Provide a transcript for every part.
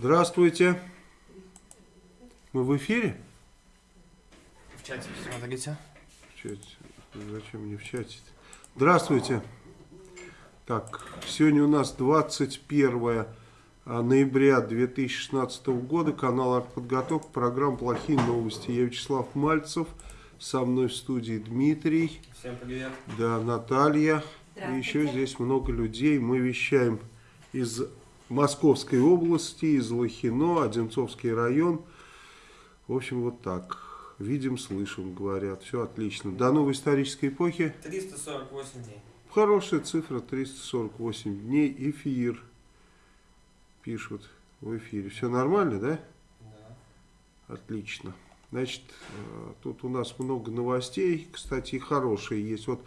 Здравствуйте. Мы в эфире? В чате смотрите. В чате. Зачем мне в чате? -то? Здравствуйте. Так, сегодня у нас 21 а, ноября 2016 года. Канал «Артподготовка». Программа «Плохие новости». Я Вячеслав Мальцев. Со мной в студии Дмитрий. Всем привет. Да, Наталья. И еще здесь много людей. Мы вещаем из Московской области, из Лохино, Одинцовский район. В общем, вот так. Видим, слышим, говорят. Все отлично. До новой исторической эпохи. 348 дней. Хорошая цифра, 348 дней. Эфир. Пишут в эфире. Все нормально, да? Да. Отлично. Значит, э, тут у нас много новостей, кстати, хорошие есть. Вот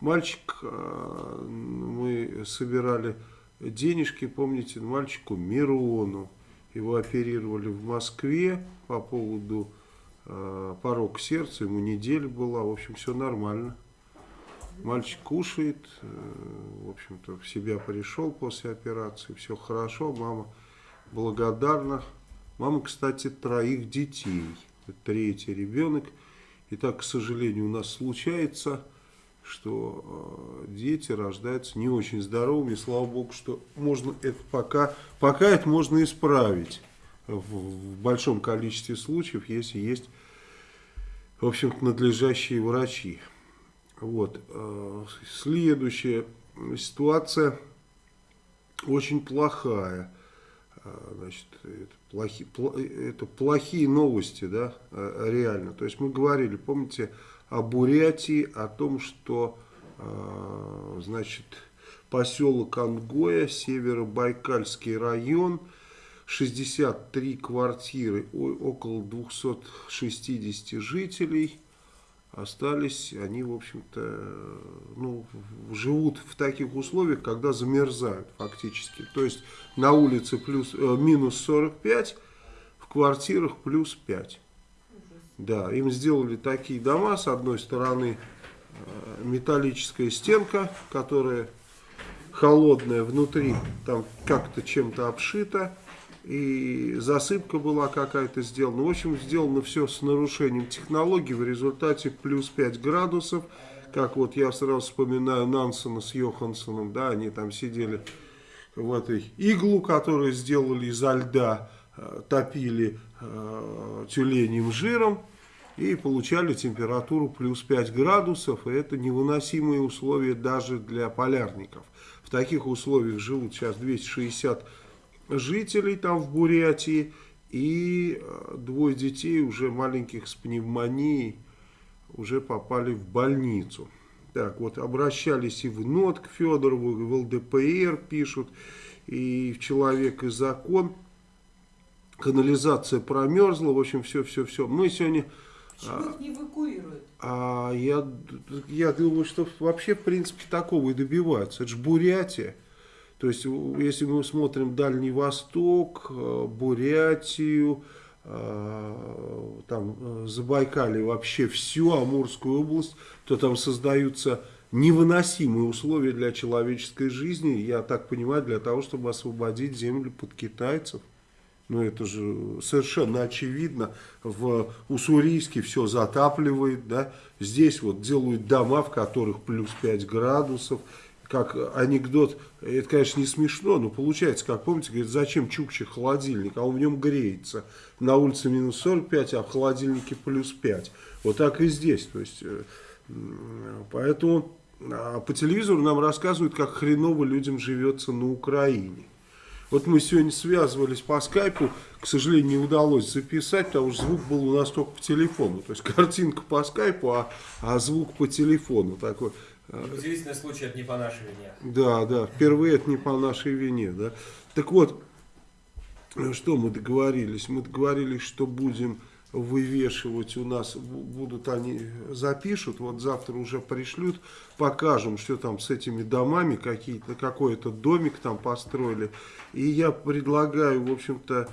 мальчик, э, мы собирали денежки, помните, мальчику Мирону. Его оперировали в Москве по поводу э, порог сердца, ему неделя была, в общем, все нормально. Мальчик кушает, э, в общем-то, в себя пришел после операции, все хорошо, мама благодарна. Мама, кстати, троих детей, третий ребенок. И так, к сожалению, у нас случается что э, дети рождаются не очень здоровыми. Слава Богу, что можно это пока, пока это можно исправить в, большом количестве случаев, если есть, в общем-то, надлежащие врачи. Вот. Э, следующая ситуация очень плохая. Э, значит, это, плохи, это плохие новости, да, реально. То есть мы говорили, помните, о Бурятии, о том, что, э, значит, поселок Ангоя, Северо-Байкальский район, 63 квартиры, около 260 жителей остались, они, в общем-то, ну, живут в таких условиях, когда замерзают фактически. То есть на улице плюс, э, минус 45, в квартирах плюс 5. Да, им сделали такие дома, с одной стороны э, металлическая стенка, которая холодная, внутри там как-то чем-то обшита, и засыпка была какая-то сделана. В общем, сделано все с нарушением технологий, в результате плюс 5 градусов, как вот я сразу вспоминаю Нансона с Йохансоном, да, они там сидели в этой иглу, которую сделали изо льда, э, топили тюленем жиром, и получали температуру плюс 5 градусов, и это невыносимые условия даже для полярников. В таких условиях живут сейчас 260 жителей там в Бурятии, и э, двое детей уже маленьких с пневмонией уже попали в больницу. Так, вот обращались и в НОТ к Федорову, и в ЛДПР пишут, и в «Человек и закон». Канализация промерзла, в общем, все-все-все. Мы сегодня Почему их не эвакуируют? А я, я думаю, что вообще, в принципе, такого и добиваются. Это же Бурятия. То есть, если мы смотрим Дальний Восток, э, Бурятию, э, там, э, Забайкалье, вообще всю Амурскую область, то там создаются невыносимые условия для человеческой жизни, я так понимаю, для того, чтобы освободить землю под китайцев. Ну, это же совершенно очевидно. В Уссурийске все затапливает, да. Здесь вот делают дома, в которых плюс 5 градусов. Как анекдот, это, конечно, не смешно, но получается, как помните, говорит, зачем Чукче холодильник, а он в нем греется. На улице минус 45, а в холодильнике плюс 5. Вот так и здесь. То есть, э, поэтому а по телевизору нам рассказывают, как хреново людям живется на Украине. Вот мы сегодня связывались по скайпу, к сожалению, не удалось записать, потому что звук был у нас только по телефону. То есть картинка по скайпу, а, а звук по телефону такой. Удивительный случай, это не по нашей вине. Да, да, впервые это не по нашей вине. Да. Так вот, что мы договорились? Мы договорились, что будем вывешивать у нас, будут они, запишут, вот завтра уже пришлют, покажем, что там с этими домами, какие-то какой-то домик там построили. И я предлагаю, в общем-то,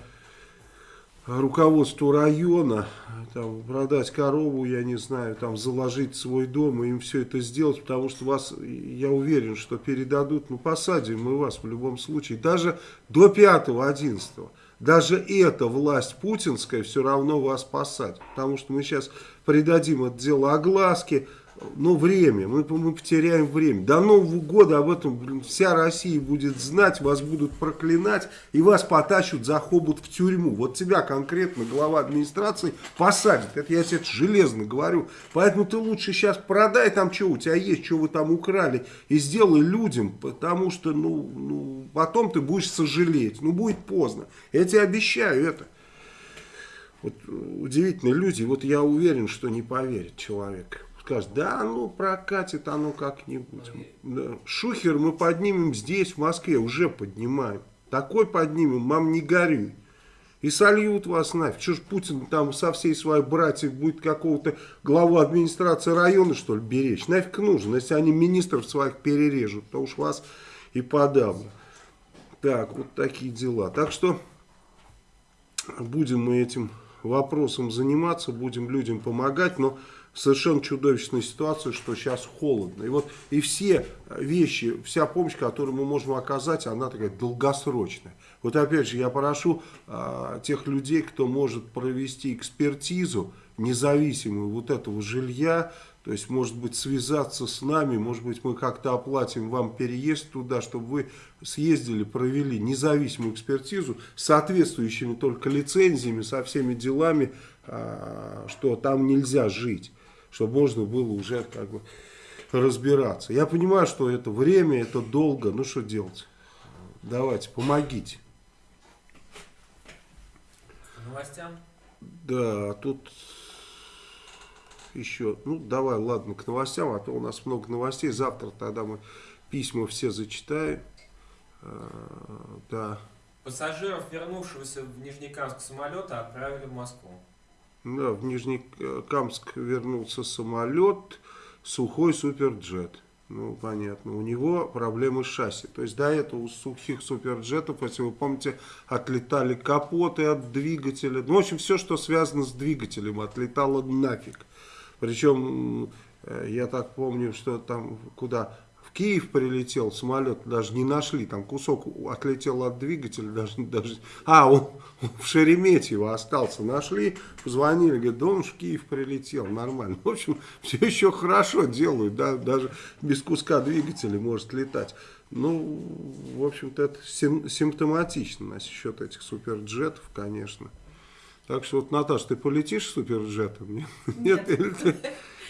руководству района там, продать корову, я не знаю, там заложить свой дом и им все это сделать, потому что вас, я уверен, что передадут, ну посадим мы вас в любом случае, даже до 5-11. даже эта власть путинская все равно вас посадит. Потому что мы сейчас придадим это дело огласке, ну, время, мы, мы потеряем время. До Нового года об этом блин, вся Россия будет знать, вас будут проклинать и вас потащут за хобот в тюрьму. Вот тебя конкретно глава администрации посадит. Это я тебе железно говорю. Поэтому ты лучше сейчас продай там, что у тебя есть, что вы там украли, и сделай людям, потому что, ну, ну потом ты будешь сожалеть. Ну, будет поздно. Я тебе обещаю это. Вот удивительные люди, вот я уверен, что не поверит человек скажет, да, ну прокатит оно как-нибудь. Шухер мы поднимем здесь, в Москве, уже поднимаем. Такой поднимем, мам, не горюй. И сольют вас нафиг. Что ж Путин там со всей своей братьей будет какого-то главу администрации района, что ли, беречь? Нафиг нужно, если они министров своих перережут, то уж вас и подавно. Так, вот такие дела. Так что будем мы этим вопросом заниматься, будем людям помогать, но совершенно чудовищная ситуация, что сейчас холодно. И вот и все вещи, вся помощь, которую мы можем оказать, она такая долгосрочная. Вот опять же, я прошу а, тех людей, кто может провести экспертизу независимую вот этого жилья, то есть, может быть, связаться с нами, может быть, мы как-то оплатим вам переезд туда, чтобы вы съездили, провели независимую экспертизу с соответствующими только лицензиями, со всеми делами, а, что там нельзя жить чтобы можно было уже как бы разбираться. Я понимаю, что это время, это долго, ну что делать? Давайте, помогите. Новостям? Да, тут еще, ну давай, ладно, к новостям, а то у нас много новостей. Завтра тогда мы письма все зачитаем. А, да. Пассажиров, вернувшегося в Нижнекамск самолета, отправили в Москву. Да, в Нижнекамск вернулся самолет, сухой суперджет. Ну, понятно. У него проблемы с шасси. То есть до этого у сухих суперджетов, если вы помните, отлетали капоты от двигателя. Ну, в общем, все, что связано с двигателем, отлетало нафиг. Причем, э, я так помню, что там куда Киев прилетел, самолет даже не нашли, там кусок отлетел от двигателя, даже, даже а, он в Шереметьево остался, нашли, позвонили, говорят, да он в Киев прилетел, нормально. В общем, все еще хорошо делают, да, даже без куска двигателя может летать. Ну, в общем-то, это сим симптоматично насчет этих суперджетов, конечно. Так что вот, Наташа, ты полетишь суперджетом? Нет. Нет?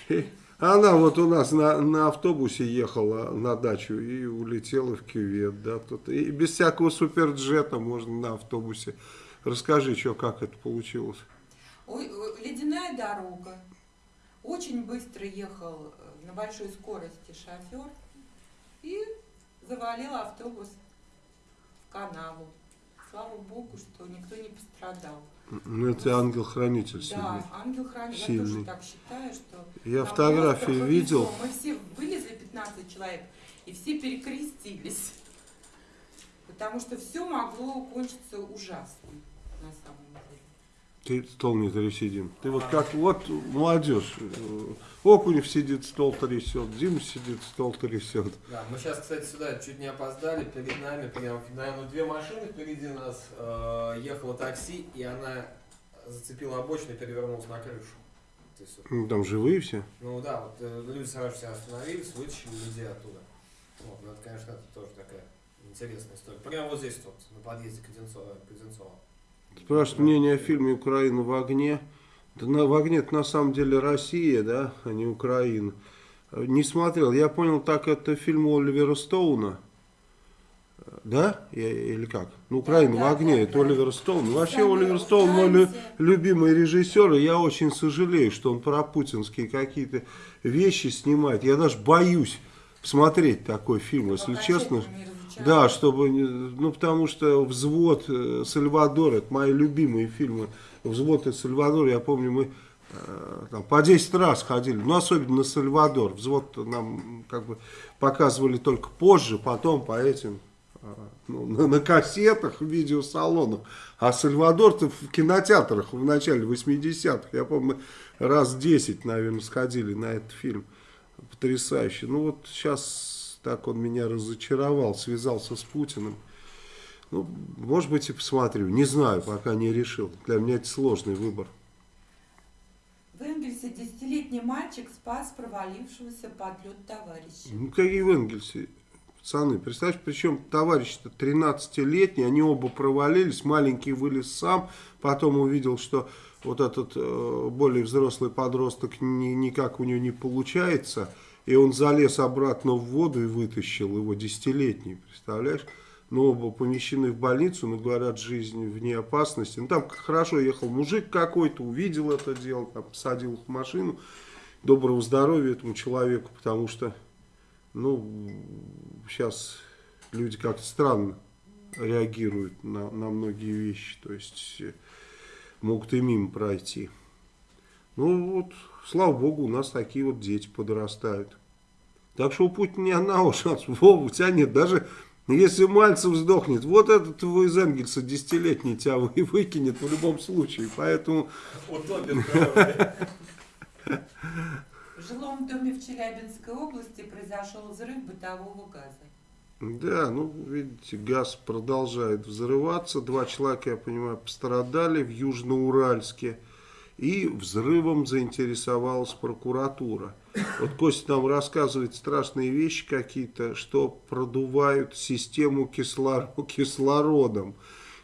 Она вот у нас на, на автобусе ехала на дачу и улетела в кювет. Да, тут, и без всякого суперджета можно на автобусе. Расскажи, что, как это получилось. Ой, ледяная дорога. Очень быстро ехал э, на большой скорости шофер и завалил автобус в канаву. Слава богу, что никто не пострадал. Ну, это ангел-хранитель Да, ангел-хранитель. Я тоже так считаю, что... Я фотографии видел. Мы все вылезли, 15 человек, и все перекрестились. Потому что все могло кончиться ужасно, на самом ты стол не трясидим. Ты вот как, вот молодежь. Окунев сидит, стол трясет, Дима сидит, стол трясет. Да, мы сейчас, кстати, сюда чуть не опоздали. Перед нами, прям, наверное, две машины впереди нас. Э, ехало такси, и она зацепила обочину и перевернулась на крышу. Есть, ну, там живые все? Ну да, вот э, люди сразу все остановились, вытащили людей оттуда. Вот, ну это, конечно, это тоже такая интересная история. Прямо вот здесь вот, на подъезде к Одинцово. Спрашивают мнение о фильме «Украина в огне». Да на, в огне это на самом деле Россия, да, а не Украина. Не смотрел. Я понял, так это фильм Оливера Стоуна. Да? Я, или как? Ну, Украина да, в огне, да, это да. Оливер Стоун. Вообще Сами Оливер Стоун мой лю, любимый режиссер, и я очень сожалею, что он про путинские какие-то вещи снимает. Я даже боюсь смотреть такой фильм, если честно. Да, чтобы, ну потому что «Взвод», э, «Сальвадор» это мои любимые фильмы. «Взвод» и «Сальвадор», я помню, мы э, там, по 10 раз ходили, ну особенно на «Сальвадор». «Взвод» нам как бы показывали только позже, потом по этим, э, ну, на, на кассетах, в видеосалонах. А «Сальвадор»-то в кинотеатрах в начале 80-х, я помню, раз 10, наверное, сходили на этот фильм. Потрясающе. Ну вот сейчас так он меня разочаровал, связался с Путиным. Ну, может быть и посмотрю, не знаю, пока не решил. Для меня это сложный выбор. В Энгельсе десятилетний мальчик спас провалившегося под лед товарища. Ну, какие в Энгельсе, пацаны, представьте, причем товарищ-то 13-летний, они оба провалились, маленький вылез сам, потом увидел, что вот этот э, более взрослый подросток ни, никак у него не получается, и он залез обратно в воду и вытащил его десятилетний, представляешь? Но оба помещены в больницу, но говорят, жизнь вне опасности. Ну, там хорошо ехал мужик какой-то, увидел это дело, там, посадил их в машину. Доброго здоровья этому человеку, потому что, ну, сейчас люди как-то странно реагируют на, на многие вещи. То есть, э, могут и мимо пройти. Ну, вот, слава богу, у нас такие вот дети подрастают. Так что у Путина ни одного шанса. Вова, у тебя нет даже если Мальцев сдохнет, вот этот твой из Энгельса десятилетний тебя вы- выкинет в любом случае. Поэтому, Утопит. В жилом доме в Челябинской области произошел взрыв бытового газа. Да, ну, видите, газ продолжает взрываться. Два человека, я понимаю, пострадали в Южноуральске. И взрывом заинтересовалась прокуратура. Вот Костя нам рассказывает страшные вещи какие-то, что продувают систему кислор- кислородом.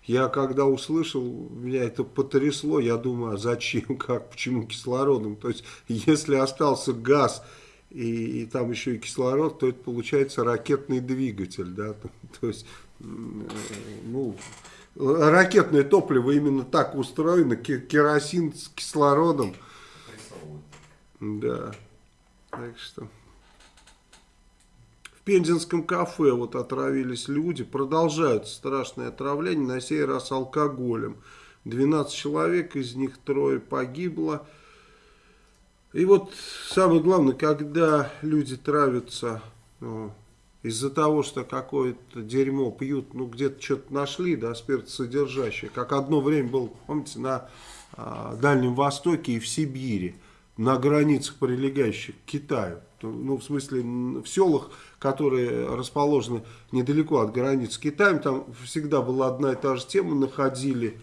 Я когда услышал, меня это потрясло, я думаю, а зачем, как, почему кислородом? То есть, если остался газ и, и там еще и кислород, то это получается ракетный двигатель, да, то, то есть, ну, ракетное топливо именно так устроено, ке- керосин с кислородом, да, так что... В Пензенском кафе вот отравились люди, продолжают страшное отравление, на сей раз алкоголем. 12 человек, из них трое погибло. И вот самое главное, когда люди травятся ну, из-за того, что какое-то дерьмо пьют, ну где-то что-то нашли, да, спиртосодержащее, как одно время было, помните, на а, Дальнем Востоке и в Сибири, на границах, прилегающих к Китаю. Ну, в смысле, в селах, которые расположены недалеко от границ с Китаем, там всегда была одна и та же тема, находили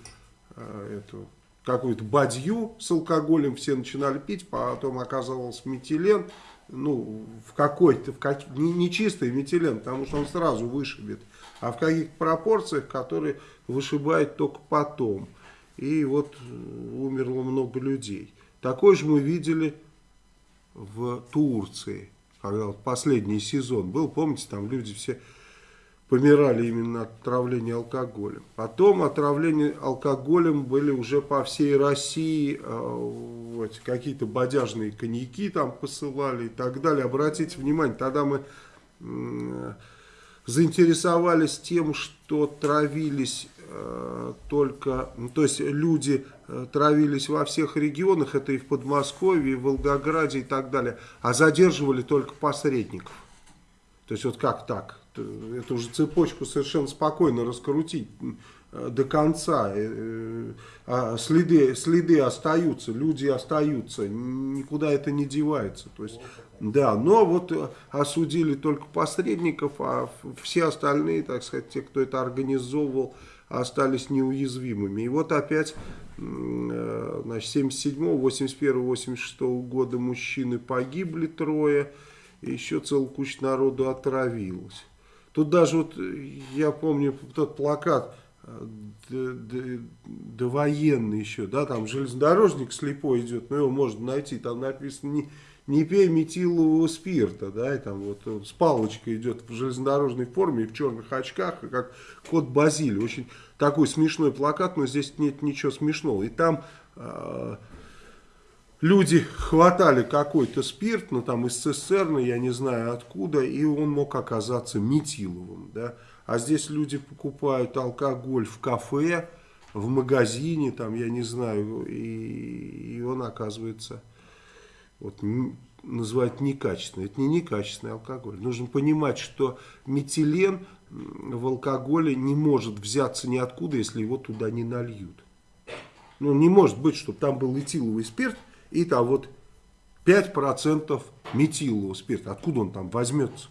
э, эту какую-то бадью с алкоголем, все начинали пить, потом оказывался метилен, ну, в какой-то, в как, не, не чистый метилен, потому что он сразу вышибет, а в каких-то пропорциях, которые вышибают только потом. И вот э, умерло много людей. Такое же мы видели в Турции, когда вот последний сезон был, помните, там люди все помирали именно от отравления алкоголем. Потом отравление алкоголем были уже по всей России, э, вот, какие-то бодяжные коньяки там посылали и так далее. Обратите внимание, тогда мы заинтересовались тем, что травились э, только, ну, то есть люди э, травились во всех регионах, это и в Подмосковье, и в Волгограде и так далее, а задерживали только посредников. То есть вот как так? Т- Эту же цепочку совершенно спокойно раскрутить э, до конца. Э, э, а Следы, следы остаются, люди остаются, никуда это не девается. То есть, да, но вот э, осудили только посредников, а все остальные, так сказать, те, кто это организовывал, остались неуязвимыми. И вот опять, э, значит, 77, 81, 86 года мужчины погибли трое, и еще целая куча народу отравилась. Тут даже вот, э, я помню тот плакат, э, довоенный еще, да, там железнодорожник слепой идет, но его можно найти, там написано не, не пей метилового спирта, да, и там вот с палочкой идет в железнодорожной форме и в черных очках, как кот Базилий. Очень такой смешной плакат, но здесь нет ничего смешного. И там э, люди хватали какой-то спирт, ну там из цистерны, я не знаю откуда, и он мог оказаться метиловым, да. А здесь люди покупают алкоголь в кафе, в магазине, там, я не знаю, и, и он оказывается, вот, называют некачественный. Это не некачественный алкоголь. Нужно понимать, что метилен в алкоголе не может взяться ниоткуда, если его туда не нальют. Ну, не может быть, чтобы там был этиловый спирт, и там вот 5% метилового спирта. Откуда он там возьмется?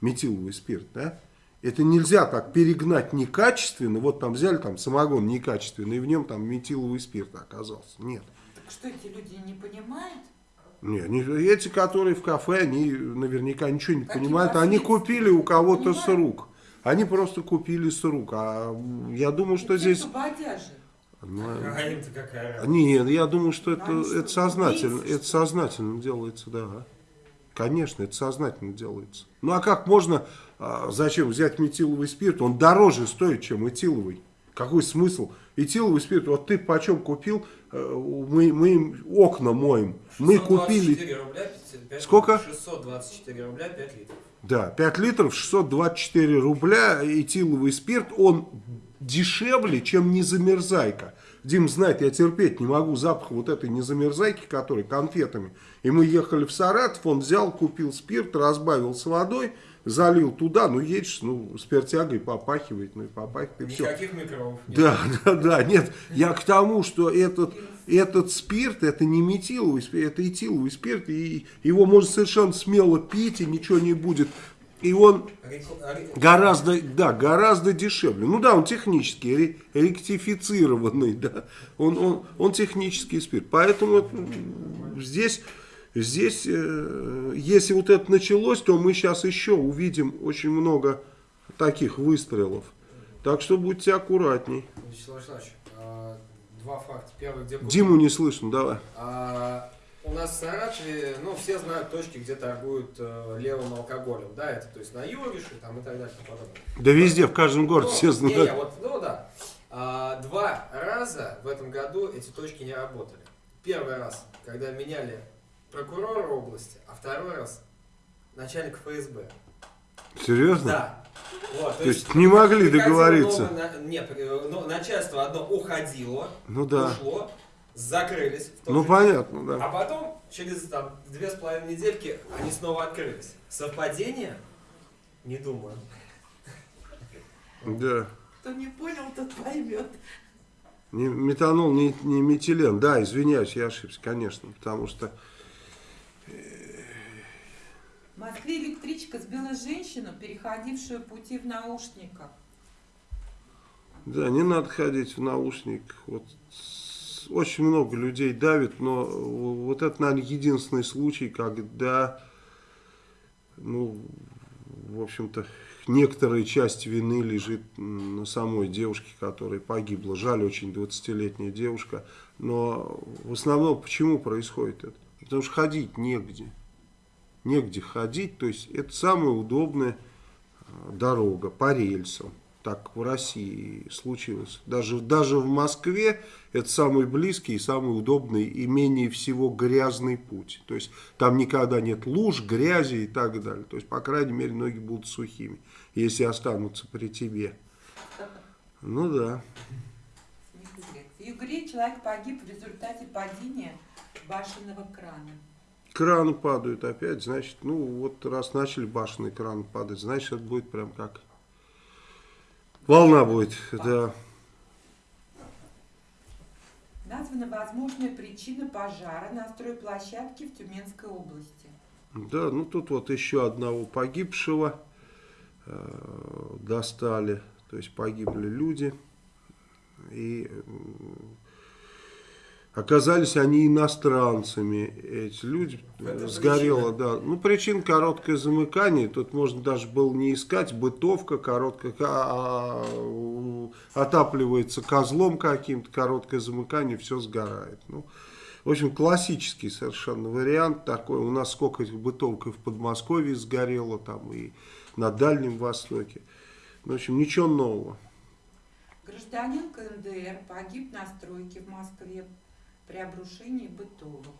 Метиловый спирт, да? Это нельзя так перегнать некачественно. Вот там взяли там самогон некачественный, и в нем там метиловый спирт оказался. Нет. Так что эти люди не понимают? Не, они- эти, которые в кафе, они наверняка ничего не Какие понимают. Они купили у кого-то с рук. Они просто купили с рук. А я думаю, что Те, здесь... кто бодяжи. А им-то какая? Нет, я думаю, что это, Они это сознательно, это сознательно делается, да. Конечно, это сознательно делается. Ну а как можно, а, зачем взять метиловый спирт? Он дороже стоит, чем этиловый. Какой смысл? Этиловый спирт, вот ты почем купил, э, мы, мы им окна моем. Мы купили, 624 рубля, 55 Сколько? 624 рубля 5 литров. да, 5 литров, 624 рубля, этиловый спирт, он дешевле, чем незамерзайка. Дим знает, я терпеть не могу запах вот этой незамерзайки, которая конфетами. И мы ехали в Саратов, он взял, купил спирт, разбавил с водой, залил туда, ну едешь, ну спиртягой попахивает, ну и попахивает, и все. Никаких микробов. нет. Да, да, да, нет, я к тому, что этот, этот спирт, это не метиловый спирт, это этиловый спирт, и его можно совершенно смело пить, и ничего не будет. И он гораздо, да, гораздо дешевле. Ну да, он технический, ре- ректифицированный, да, он, он, он технический спирт. Поэтому здесь, здесь, э, если вот это началось, то мы сейчас еще увидим очень много таких выстрелов. Так что будьте аккуратней. Вячеслав Вячеславович, а, два факта. Первый, где? Диму не слышно, давай. А, у нас в Саратове, ну, все знают точки, где торгуют э, левым алкоголем, да, это, то есть на Юрише там и так далее и подобное. Да везде, в каждом городе Ну, все знают. не, вот, ну да. А, два раза в этом году эти точки не работали. Первый раз, когда меняли прокурора области, а второй раз начальник ФСБ. Серьезно? Да. Вот, То есть не могли договориться. новое нет, э, ну, начальство одно уходило, Ну да. ушло, закрылись. Ну же понятно, а да. потом, через там, две с половиной недельки, они снова открылись. Совпадение? Не думаю. Да. Кто не понял, тот поймет. Не, метанол, не, не метилен. Да, извиняюсь, я ошибся, конечно. Потому что В Москве электричка сбила женщину, переходившую пути в наушниках. Да, не надо ходить в наушниках. Вот очень много людей давит, но вот это, наверное, единственный случай, когда, ну, в общем-то, некоторая часть вины лежит на самой девушке, которая погибла. Жаль, очень 20-летняя девушка. Но в основном почему происходит это? Потому что ходить негде. Негде ходить, то есть это самая удобная э, дорога по рельсам. Так в России случилось. Даже, даже в Москве это самый близкий и самый удобный и менее всего грязный путь. То есть там никогда нет луж, грязи и так далее. То есть, по крайней мере, ноги будут сухими, если останутся при тебе. Ну да. В Югре человек погиб в результате падения башенного крана. Краны падают опять, значит, ну вот раз начали башенные краны падать, значит, это будет прям как волна будет, да. Названа возможная причина пожара на стройплощадке в Тюменской области. Да, ну тут вот еще одного погибшего э, достали, то есть погибли люди, и оказались они иностранцами, эти люди, В этом э, сгорело, причина. да, ну причин короткое замыкание, тут можно даже было не искать, бытовка короткая, а, а, отапливается козлом каким-то, короткое замыкание, все сгорает, ну. В общем, классический совершенно вариант такой. У нас сколько этих бытовок и в Подмосковье сгорело, там и на Дальнем Востоке. Ну, в общем, ничего нового. Гражданин КНДР погиб на стройке в Москве при обрушении бытовок.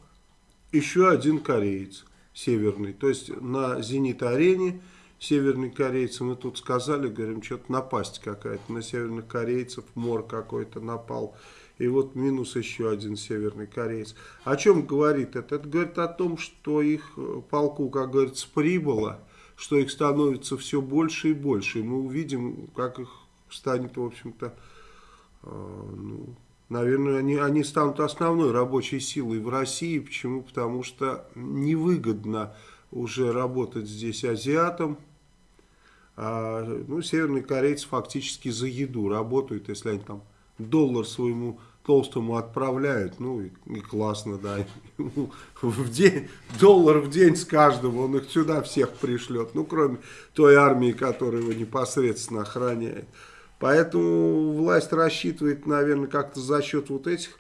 Еще один кореец северный. То есть на Зенит-арене северный корейцы, мы тут сказали, говорим, что-то напасть какая-то на северных корейцев, мор какой-то напал. И вот минус еще один северный кореец. О чем говорит это? Это говорит о том, что их э, полку, как говорится, прибыло, что их становится все больше и больше. И мы увидим, как их станет, в общем-то, э, ну, наверное, они, они станут основной рабочей силой в России. Почему? Потому что невыгодно уже работать здесь азиатам, А, ну, северные корейцы фактически за еду работают, если они там доллар своему толстому отправляют, ну и, и классно, да, в день, доллар в день с каждого, он их сюда всех пришлет, ну кроме той армии, которая его непосредственно охраняет. Поэтому власть рассчитывает, наверное, как-то за счет вот этих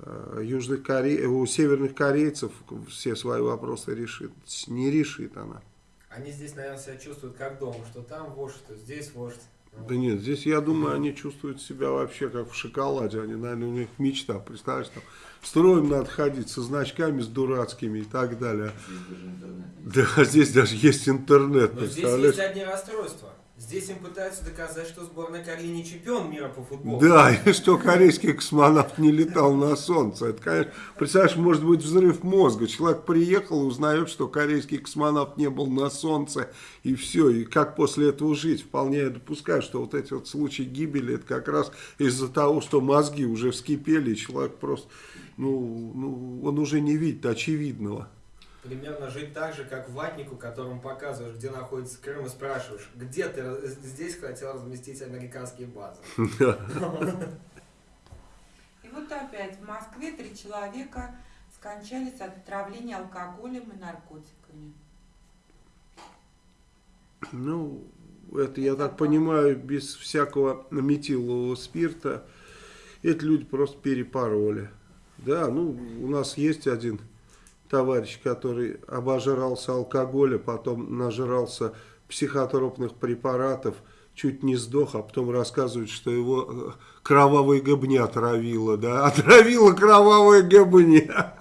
э, южных Коре... у северных корейцев все свои вопросы решит. Не решит она. Они здесь, наверное, себя чувствуют как дома, что там вождь, что здесь вождь. Да нет, здесь, я думаю, они чувствуют себя вообще как в шоколаде. Они, наверное, у них мечта, представляешь, там строим надо ходить со значками, с дурацкими и так далее. Да, здесь даже есть интернет, Но здесь есть одни расстройства. Здесь им пытаются доказать, что сборная Кореи не чемпион мира по футболу. Да, и что корейский космонавт не летал на Солнце. Это, конечно, представляешь, может быть взрыв мозга. Человек приехал узнает, что корейский космонавт не был на Солнце, и все. И как после этого жить? Вполне я допускаю, что вот эти вот случаи гибели, это как раз из-за того, что мозги уже вскипели, и человек просто, ну, ну он уже не видит очевидного примерно жить так же, как ватнику, которому показываешь, где находится Крым, и спрашиваешь, где ты здесь хотел разместить американские базы. И вот опять в Москве три человека скончались от отравления алкоголем и наркотиками. Ну, это, я так понимаю, без всякого метилового спирта. Эти люди просто перепороли. Да, ну, у нас есть один товарищ, который обожрался алкоголя, потом нажрался психотропных препаратов, чуть не сдох, а потом рассказывает, что его э, кровавая гобня отравила, да, отравила кровавая гобня.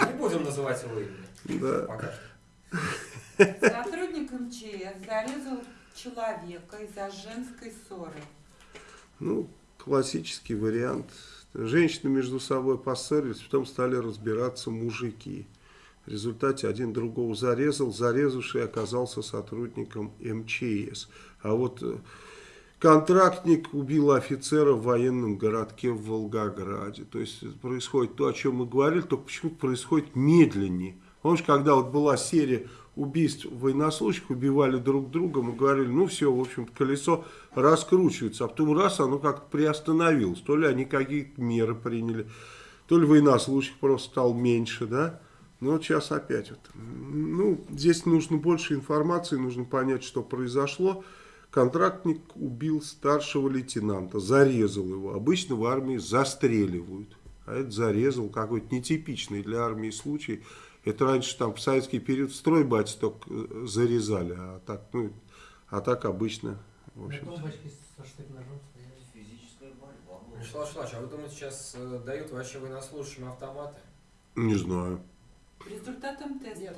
Не будем называть его имя. Да. Пока что. Сотрудник МЧС зарезал человека из-за женской ссоры. Ну, классический вариант. Женщины между собой поссорились, потом стали разбираться мужики. В результате один другого зарезал, зарезавший оказался сотрудником МЧС. А вот э, контрактник убил офицера в военном городке в Волгограде. То есть происходит то, о чем мы говорили, только почему-то происходит медленнее. Помнишь, когда вот была серия убийств военнослужащих, убивали друг друга, мы говорили, ну все, в общем колесо раскручивается, а потом раз оно как-то приостановилось. То ли они какие-то меры приняли, то ли военнослужащих просто стало меньше, да. Ну, вот сейчас опять. Вот. Ну, здесь нужно больше информации, нужно понять, что произошло. Контрактник убил старшего лейтенанта, зарезал его. Обычно в армии застреливают. А это зарезал какой-то нетипичный для армии случай. Это раньше там в советский период стройбати только э, зарезали, а так, ну, а так обычно. В общем Вячеслав Вячеславович, а вы думаете, сейчас э, дают вообще военнослужащим автоматы? Не знаю результатом теста. Нет.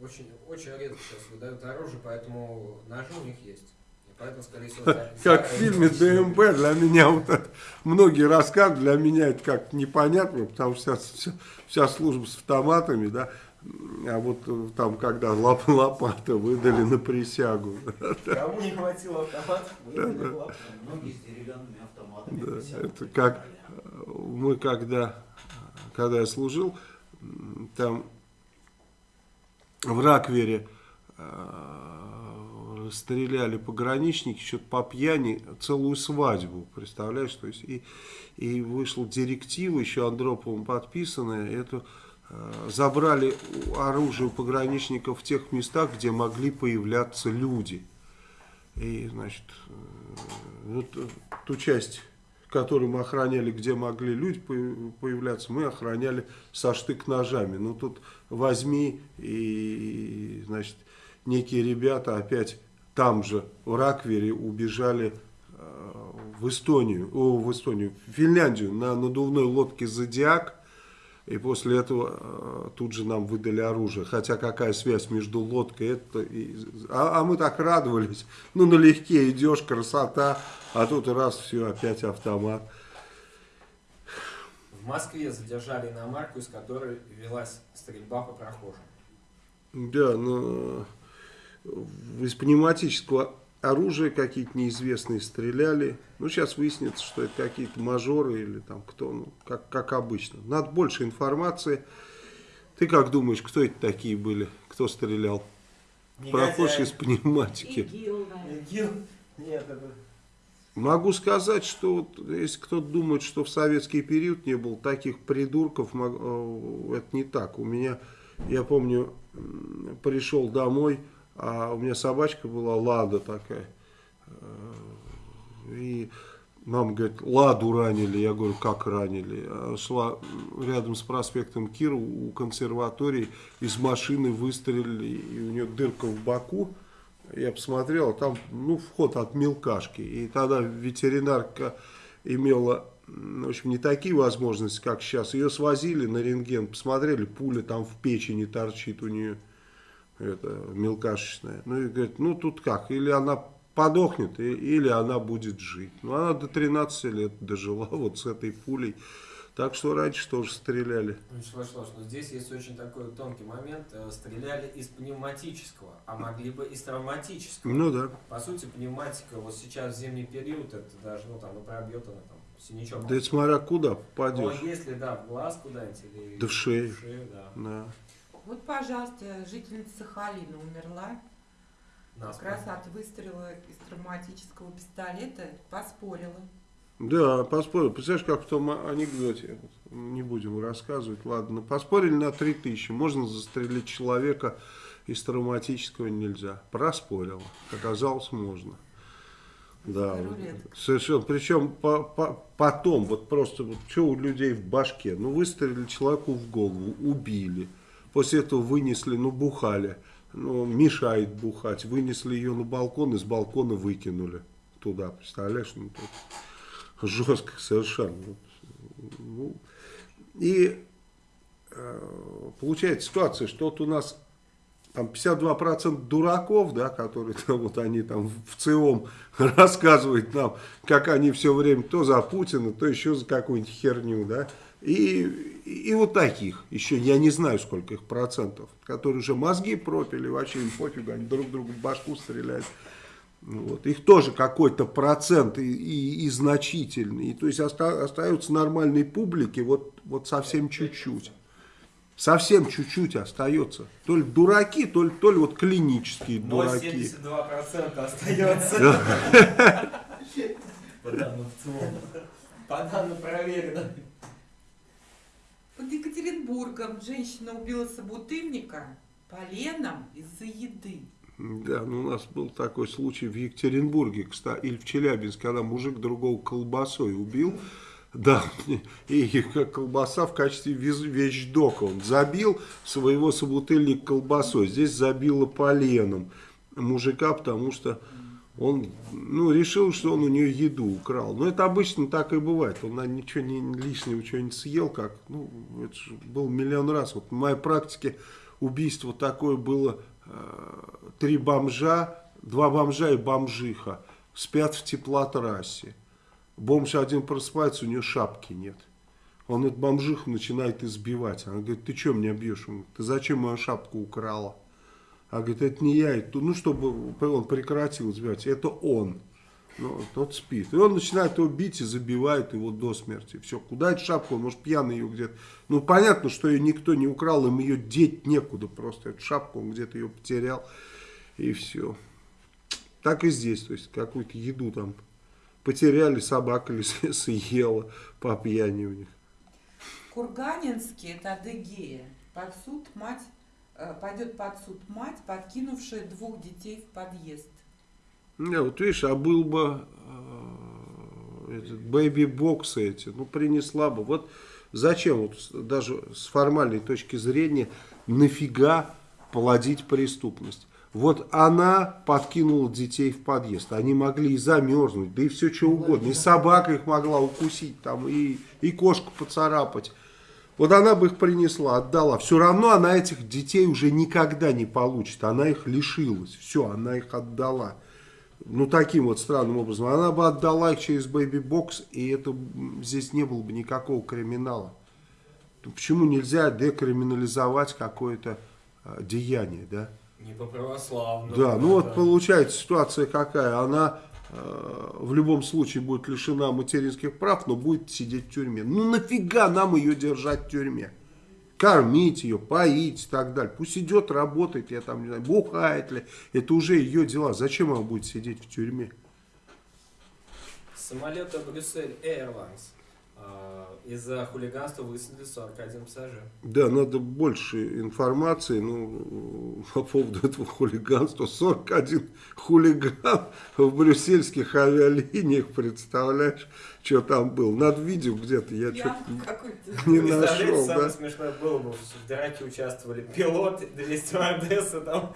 Очень, очень редко сейчас выдают оружие, поэтому ножи у них есть. Поэтому, скорее всего, как в фильме ДМБ, для меня вот это, многие рассказывают, для меня это как непонятно, потому что вся, вся служба с автоматами, да, а вот э, там, когда лоп, лопата выдали на присягу. Кому не хватило автоматов, выдали да, лопату. Многие с деревянными автоматами. Да, это как э, мы когда, когда я служил, там в Раквере э, стреляли пограничники, что-то по пьяни целую свадьбу, представляешь, то есть и, и вышла директива, еще Андроповым подписанная, это э, забрали оружие у пограничников в тех местах, где могли появляться люди. И, значит, э, вот ту часть который мы охраняли, где могли люди появляться, мы охраняли со штык-ножами. Ну тут возьми и, значит, некие ребята опять там же, в Раквере, убежали э, в Эстонию, о, в Эстонию, в Финляндию на надувной лодке «Зодиак», и после этого э, тут же нам выдали оружие. Хотя какая связь между лодкой это и... А, а мы так радовались. Ну, налегке идешь, красота. А тут раз, все, опять автомат. В Москве задержали иномарку, из которой велась стрельба по прохожим. Да, но из пневматического оружия какие-то неизвестные стреляли. Ну, сейчас выяснится, что это какие-то мажоры или там кто, ну, как, как обычно. Надо больше информации. Ты как думаешь, кто это такие были? Кто стрелял? Негодяй. из пневматики. ИГИЛ, наверное. ИГИЛ? Нет, это... Могу сказать, что вот, если кто-то думает, что в советский период не было таких придурков, э, это не так. У меня, я помню, пришел домой, а у меня собачка была Лада такая. И мама говорит, Ладу ранили. Я говорю, как ранили? А Шла рядом с проспектом Кира у консерватории, из машины выстрелили, и у нее дырка в боку. Я посмотрел, а там, ну, вход от мелкашки. И тогда ветеринарка имела, в общем, не такие возможности, как сейчас. Ее свозили на рентген, посмотрели, пуля там в печени торчит у нее, это, мелкашечная. Ну, и говорит, ну, тут как, или она подохнет, и- или она будет жить. Ну, она до 13 лет дожила вот с этой пулей. Так что раньше тоже стреляли. Вячеслав Вячеславович, но здесь есть очень такой тонкий момент. Э, Стреляли из пневматического, а могли бы из травматического. Ну да. По сути, пневматика вот сейчас в зимний период, это даже, ну там, и пробьет она там, синячок. Да это смотря куда Но попадешь. если, да, в глаз куда-нибудь или... Да в шею. В шею, да. Да. Вот, пожалуйста, жительница Сахалина умерла Нас как раз от выстрела из травматического пистолета. Поспорила. Да, поспорили. Представляешь, как в том анекдоте, не будем рассказывать, ладно, поспорили на 3000, можно застрелить человека из травматического нельзя. Проспорила. Оказалось, можно. Да, Рулетка. совершенно. Причем по- по- потом, вот просто, вот что у людей в башке, ну выстрелили человеку в голову, убили, после этого вынесли, ну бухали, ну мешает бухать, вынесли ее на балкон, и с балкона выкинули туда, представляешь, ну тут жестко совершенно. Ну, и э, получается ситуация, что вот у нас там 52% дураков, да, которые там, вот они там в ЦИОМ рассказывают нам, как они все время то за Путина, то еще за какую-нибудь херню, да, и, и вот таких, еще я не знаю, сколько их процентов, которые уже мозги пропили, вообще им пофигу, они друг другу в башку стреляют. Ну Вот. Их тоже какой-то процент и, и- и значительный. И, то есть оста- остаются нормальной публики вот, вот совсем чуть-чуть. Совсем чуть-чуть остается. То ли дураки, то ли, то ли вот клинические Но дураки. 72% остается. По данным в целом. По данным проверено. Под Екатеринбургом женщина убила собутыльника поленом из-за еды. Да, ну у нас был такой случай в Екатеринбурге, кстати, или в Челябинске, когда мужик другого колбасой убил. Да, и колбаса в качестве вещдока. Он забил своего собутыльника колбасой. Здесь забило поленом мужика, потому что он ну, решил, что он у нее еду украл. Но это обычно так и бывает. Он наверное, ничего не, лишнего что-нибудь съел, как, ну, это же был миллион раз. Вот в моей практике убийство такое было. э, Три бомжа, два бомжа и бомжиха спят в теплотрассе. Бомж один просыпается, у нее шапки нет. Он эту бомжиху начинает избивать. Она говорит, ты что меня бьешь? Ты зачем мою шапку украла? А говорит, это не я, ну, чтобы он прекратил избивать, это он. Ну, тот спит. И он начинает его бить и забивает его до смерти. Все, куда эту шапку? Он, может, пьяный ее где-то. Ну, понятно, что ее никто не украл, им ее деть некуда просто. Эту шапку он где-то ее потерял. И все. Так и здесь. То есть, какую-то еду там потеряли, собака ли съела по пьяни у них. Курганинский, это Адыгея, под суд мать, пойдет под суд мать, подкинувшая двух детей в подъезд. Не, вот видишь, а был бы э, этот бэйби-боксы эти, ну принесла бы. Вот зачем, вот, даже с формальной точки зрения, нафига плодить преступность? Вот она подкинула детей в подъезд. Они могли и замерзнуть, да и все что угодно. И собака их могла укусить, там, и, и кошку поцарапать. Вот она бы их принесла, отдала. Все равно она этих детей уже никогда не получит. Она их лишилась. Все, она их отдала. Ну, таким вот странным образом. Она бы отдала их через бэйби-бокс, и это здесь не было бы никакого криминала. Ну, Почему нельзя декриминализовать какое-то а, деяние, да? Не по православному. Да, ну вот получается ситуация какая. Она в любом случае будет лишена материнских прав, но будет сидеть в тюрьме. Ну нафига нам ее держать в тюрьме? кормить ее, поить и так далее. Пусть идет, работает, я там не знаю, бухает ли. Это уже ее дела. Зачем она будет сидеть в тюрьме? Самолета Брюссель Airlines из-за хулиганства высадили 41 пассажир. Да, надо больше информации ну, по поводу этого хулиганства. 41 хулиган в брюссельских авиалиниях, представляешь, что там был. Надо видео где-то, я что-то не нашел, самое да. смешное было бы, в драке участвовали пилот, две стюардессы, там.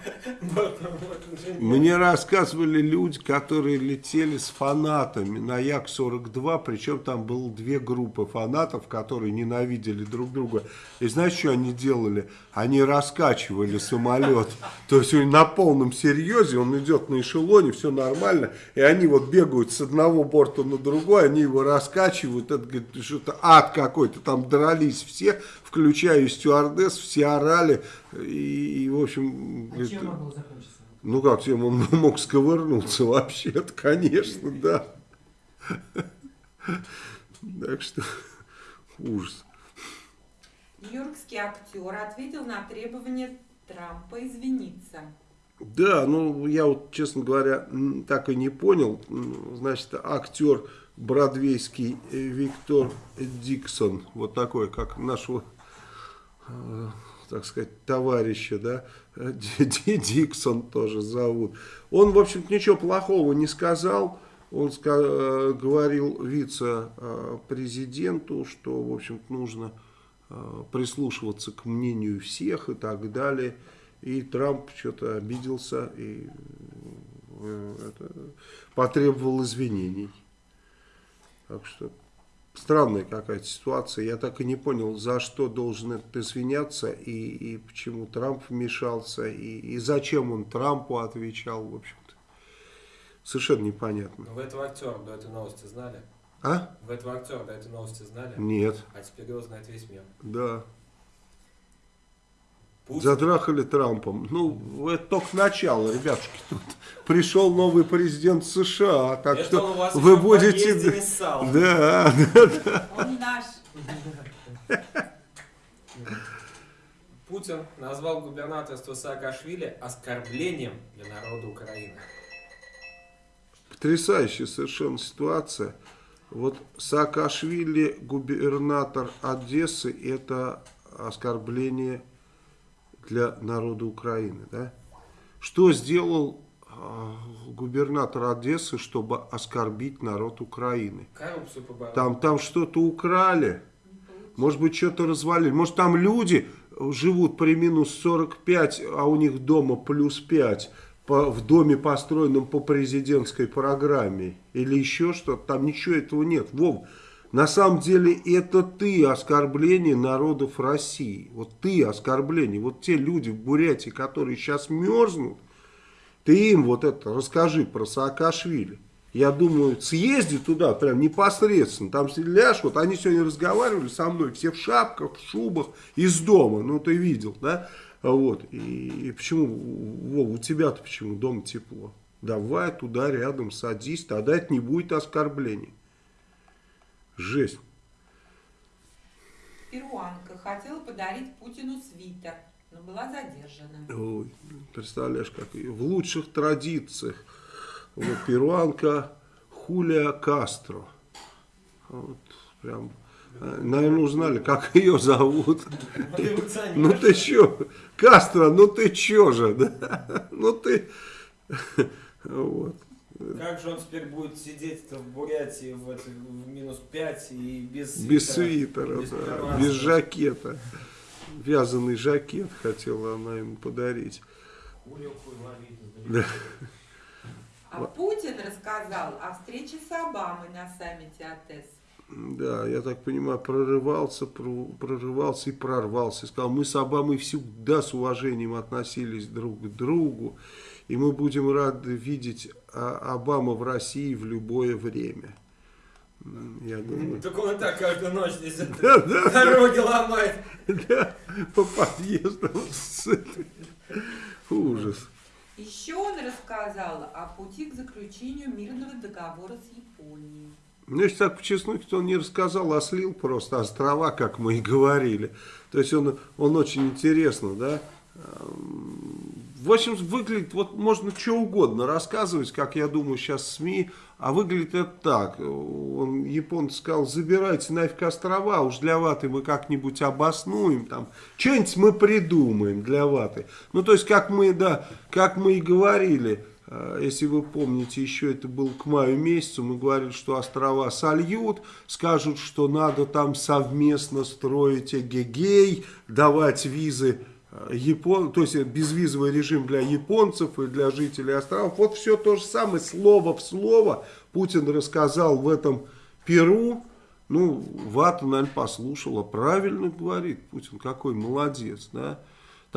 Мне рассказывали люди, которые летели с фанатами на Як-42, причем там было две группы фанатов, которые ненавидели друг друга. И знаешь, что они делали? Они раскачивали самолет. То есть он на полном серьезе, он идет на эшелоне, все нормально, и они вот бегают с одного борта на другой, они его раскачивают, это говорит, что-то ад какой-то, там дрались все, включая и стюардесс, все орали, и, и, в общем... А говорит, чем могло закончиться? ну как, чем он мог сковырнуться вообще-то, конечно, да. Так что ужас. Нью-Йоркский актер ответил на требование Трампа извиниться. Да, ну я вот, честно говоря, так и не понял. Значит, актер бродвейский э, Виктор Диксон, вот такой, как нашего, э, так сказать, товарища, да, Ди- Ди- Диксон тоже зовут. Он, в общем-то, ничего плохого не сказал. Он э, говорил вице-президенту, что, в общем-то, нужно прислушиваться к мнению всех и так далее. И Трамп что-то обиделся и это, потребовал извинений. Так что странная какая-то ситуация. Я так и не понял, за что должен этот извиняться и, и почему Трамп вмешался и, и зачем он Трампу отвечал, в общем-то. Совершенно непонятно. Вы этого актера до этой новости знали? А? Вы этого актера до этой новости знали? Нет. А теперь его знает весь мир. Да. Путин, Затрахали Трампом. Ну, это только начало, ребятушки. Тут пришел новый президент США, так это что он у вас вы будете... ссал. Да, да, Он наш. Путин назвал губернаторство Саакашвили оскорблением для народа Украины. Потрясающая совершенно ситуация. Вот Саакашвили, губернатор Одессы, это оскорбление для народа Украины. Да? Что сделал а, губернатор Одессы, чтобы оскорбить народ Украины? Коррупцию поборол. Там, там что-то украли, может быть, что-то развалили. Может, там люди живут при минус 45, а у них дома плюс 5 по, в доме, построенном по президентской программе. Или еще что-то. Там ничего этого нет. Вов, на самом деле это ты оскорбление народов России. Вот ты оскорбление. Вот те люди в Бурятии, которые сейчас мерзнут, ты им вот это расскажи про Саакашвили. Я думаю, съезди туда прям непосредственно, там ляжь, вот они сегодня разговаривали со мной, все в шапках, в шубах, из дома, ну ты видел, да, вот, и, и почему, Вова, у тебя-то почему дома тепло? Давай туда рядом садись, тогда это не будет оскорбление. Жесть. Перуанка хотела подарить Путину свитер, но была задержана. Ой, представляешь, как ее в лучших традициях. Вот, перуанка Хулия Кастро. Вот, прям, э, наверное, узнали, как ее зовут. Революционер. Ну ты чё, Кастро, ну ты чё же, да? Ну ты, вот. Как же он теперь будет сидеть-то в Бурятии в, это- в минус 5 и без свитера? Без свитера, без да, без жакета. Вязаный жакет хотела она ему подарить. Да. А Путин рассказал о встрече с Обамой на саммите АТЭС. Да, я так понимаю, прорывался, про- прорывался и прорвался. Сказал, мы с Обамой всегда с уважением относились друг к другу, и мы будем рады видеть а, Обаму в России в любое время. Я думаю, Так он и так каждую ночь здесь да, да, дороги ломает. да, по подъездам. Ужас. Еще он рассказал о пути к заключению мирного договора с Японией. Ну, если так по чесноку, то он не рассказал, а слил просто острова, как мы и говорили. То есть он, он очень интересно, да. В общем, выглядит, вот можно что угодно рассказывать, как я думаю сейчас СМИ, а выглядит это так. Он, японец сказал, забирайте нафиг острова, уж для ваты мы как-нибудь обоснуем, там, что-нибудь мы придумаем для ваты. Ну, то есть, как мы, да, как мы и говорили, а, если вы помните, еще это был к маю месяцу, мы говорили, что острова сольют, скажут, что надо там совместно строить эгегей, давать визы, а, Япон, то есть безвизовый режим для японцев и для жителей островов. Вот все то же самое, слово в слово Путин рассказал в этом Перу. Ну, Вата, наверное, послушала, правильно говорит Путин, какой молодец, да.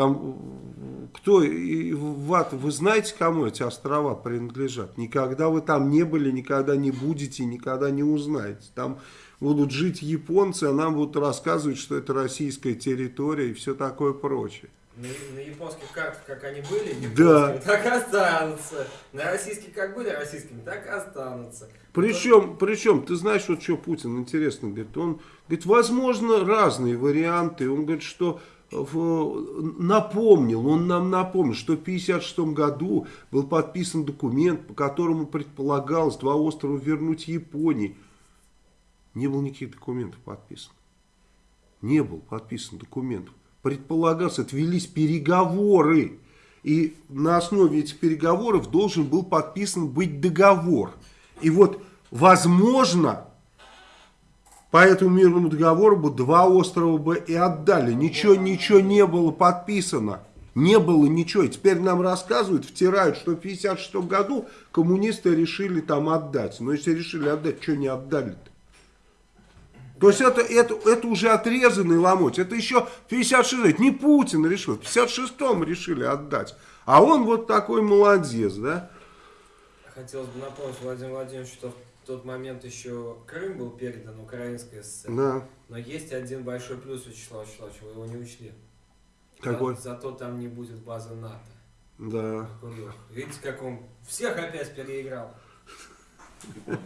Там, кто, и, Ват, вы знаете, кому эти острова принадлежат? Никогда вы там не были, никогда не будете, никогда не узнаете. Там будут жить японцы, а нам будут рассказывать, что это российская территория и все такое прочее. На, на японских картах, как они были, да. так останутся. На российских, как были российскими, так останутся. Причем, причем, ты знаешь, вот что Путин интересно говорит, он говорит, возможно, разные варианты. Он говорит, что напомнил, он нам напомнил, что в 1956 году был подписан документ, по которому предполагалось два острова вернуть Японии. Не было никаких документов подписан. Не был подписан документ. Предполагалось, отвелись переговоры. И на основе этих переговоров должен был подписан быть договор. И вот, возможно, по этому мирному договору бы два острова бы и отдали. Ничего, ничего не было подписано. Не было ничего. И теперь нам рассказывают, втирают, что в 1956 году коммунисты решили там отдать. Но если решили отдать, что не отдали-то? То есть это, это, это уже отрезанный ломоть. Это еще в 56 не Путин решил, в 56-м решили отдать. А он вот такой молодец, да? Хотелось бы напомнить Владимиру Владимировичу, что тот момент еще Крым был передан Украинской ССР. Да. Но есть один большой плюс, Вячеслав Вячеславович, вы его не учли. Какой? За, зато там не будет базы НАТО. Да. Видите, как он всех опять переиграл.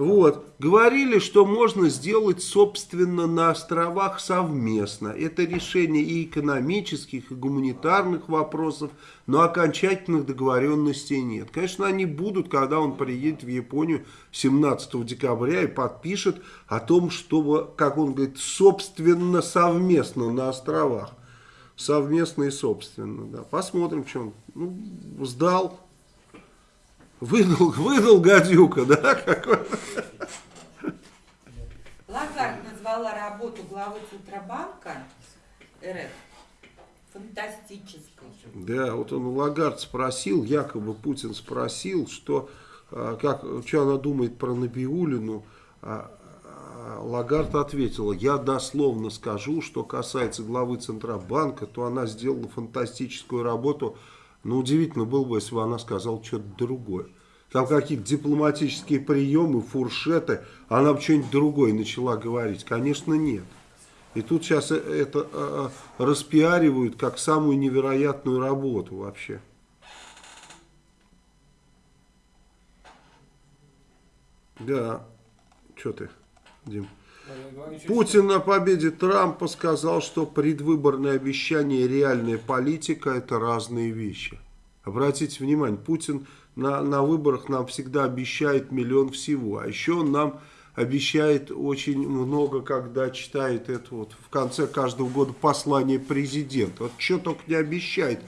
Вот. Говорили, что можно сделать, собственно, на островах совместно. Это решение и экономических, и гуманитарных вопросов, но окончательных договоренностей нет. Конечно, они будут, когда он приедет в Японию 17 декабря и подпишет о том, что, как он говорит, собственно, совместно на островах. Совместно и собственно, да. Посмотрим, он ну, сдал Выдал, выдал гадюка, да? Какой? Лагард назвала работу главы Центробанка РФ фантастической. Да, вот он Лагард спросил, якобы Путин спросил, что, а, как, что она думает про Набиулину. А, а, Лагард ответила, я дословно скажу, что касается главы Центробанка, то она сделала фантастическую работу ну, удивительно было бы, если бы она сказала что-то другое. Там какие-то дипломатические приемы, фуршеты, она бы что-нибудь другое начала говорить. Конечно, нет. И тут сейчас э, это э, э, распиаривают как самую невероятную работу вообще. Да. Что ты, Дим? Путин на победе Трампа сказал, что предвыборное обещание и реальная политика это разные вещи. Обратите внимание, Путин на, на выборах нам всегда обещает миллион всего, а еще он нам обещает очень много, когда читает это вот в конце каждого года послание президента. Вот что только не обещает.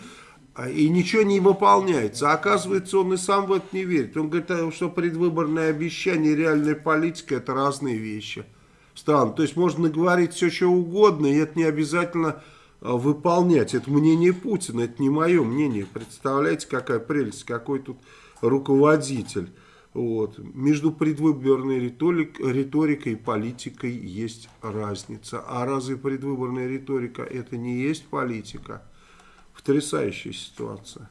А, и ничего не выполняется. А оказывается, он и сам в это не верит. Он говорит, что предвыборное обещание и реальная политика это разные вещи стран. То есть можно говорить все, что угодно, и это не обязательно а, выполнять. Это мнение Путина, это не мое мнение. Представляете, какая прелесть, какой тут руководитель. Вот. Между предвыборной риторик, риторикой и политикой есть разница. А разве предвыборная риторика это не есть политика? Потрясающая ситуация.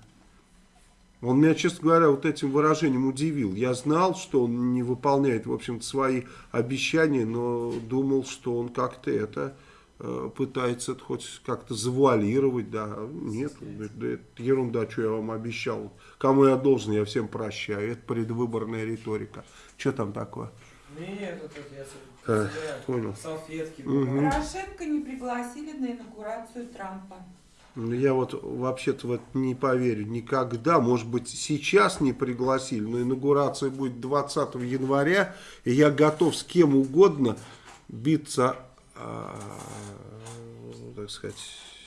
Он меня, честно говоря, вот этим выражением удивил. Я знал, что он не выполняет, в общем-то, свои обещания, но думал, что он как-то это э, пытается это хоть как-то завуалировать, да, нет, да, да это ерунда, что я вам обещал. Кому я должен, я всем прощаю. Это предвыборная риторика. Что там такое? Нет, вот это я себя понял. салфетки. Мгм. Порошенко не пригласили на инаугурацию Трампа. Ну, Я вот вообще-то в это не поверю никогда. Может быть, сейчас не пригласили, но инаугурация будет 20 января, и я готов с кем угодно биться, а, так сказать,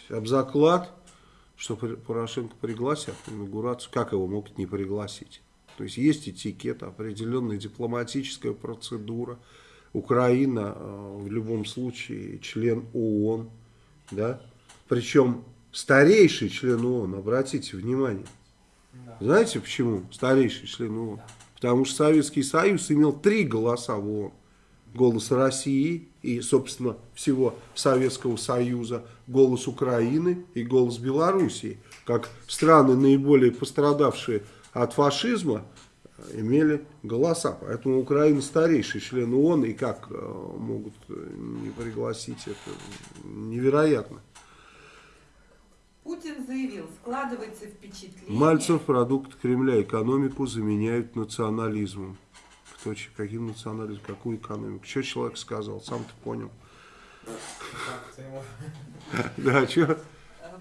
об заклад, что Пор- Порошенко пригласят на инаугурацию. Как его могут не пригласить? То есть есть этикет, определенная дипломатическая процедура. Украина э, в любом случае член ООН, да, причем старейший член ООН, обратите внимание. Да. Знаете почему старейший член ООН? Потому что Советский Союз имел три голоса в ООН. Голос России и, собственно, всего Советского Союза, голос Украины и голос Белоруссии. Как страны, наиболее пострадавшие от фашизма, имели голоса. Поэтому Украина старейший член ООН, и как э, могут не пригласить, это невероятно. Путин заявил, складывается впечатление... Мальцев продукт Кремля экономику заменяют национализмом. Кто, че- каким национализмом, какую экономику? Что человек сказал, сам ты понял. Да, что?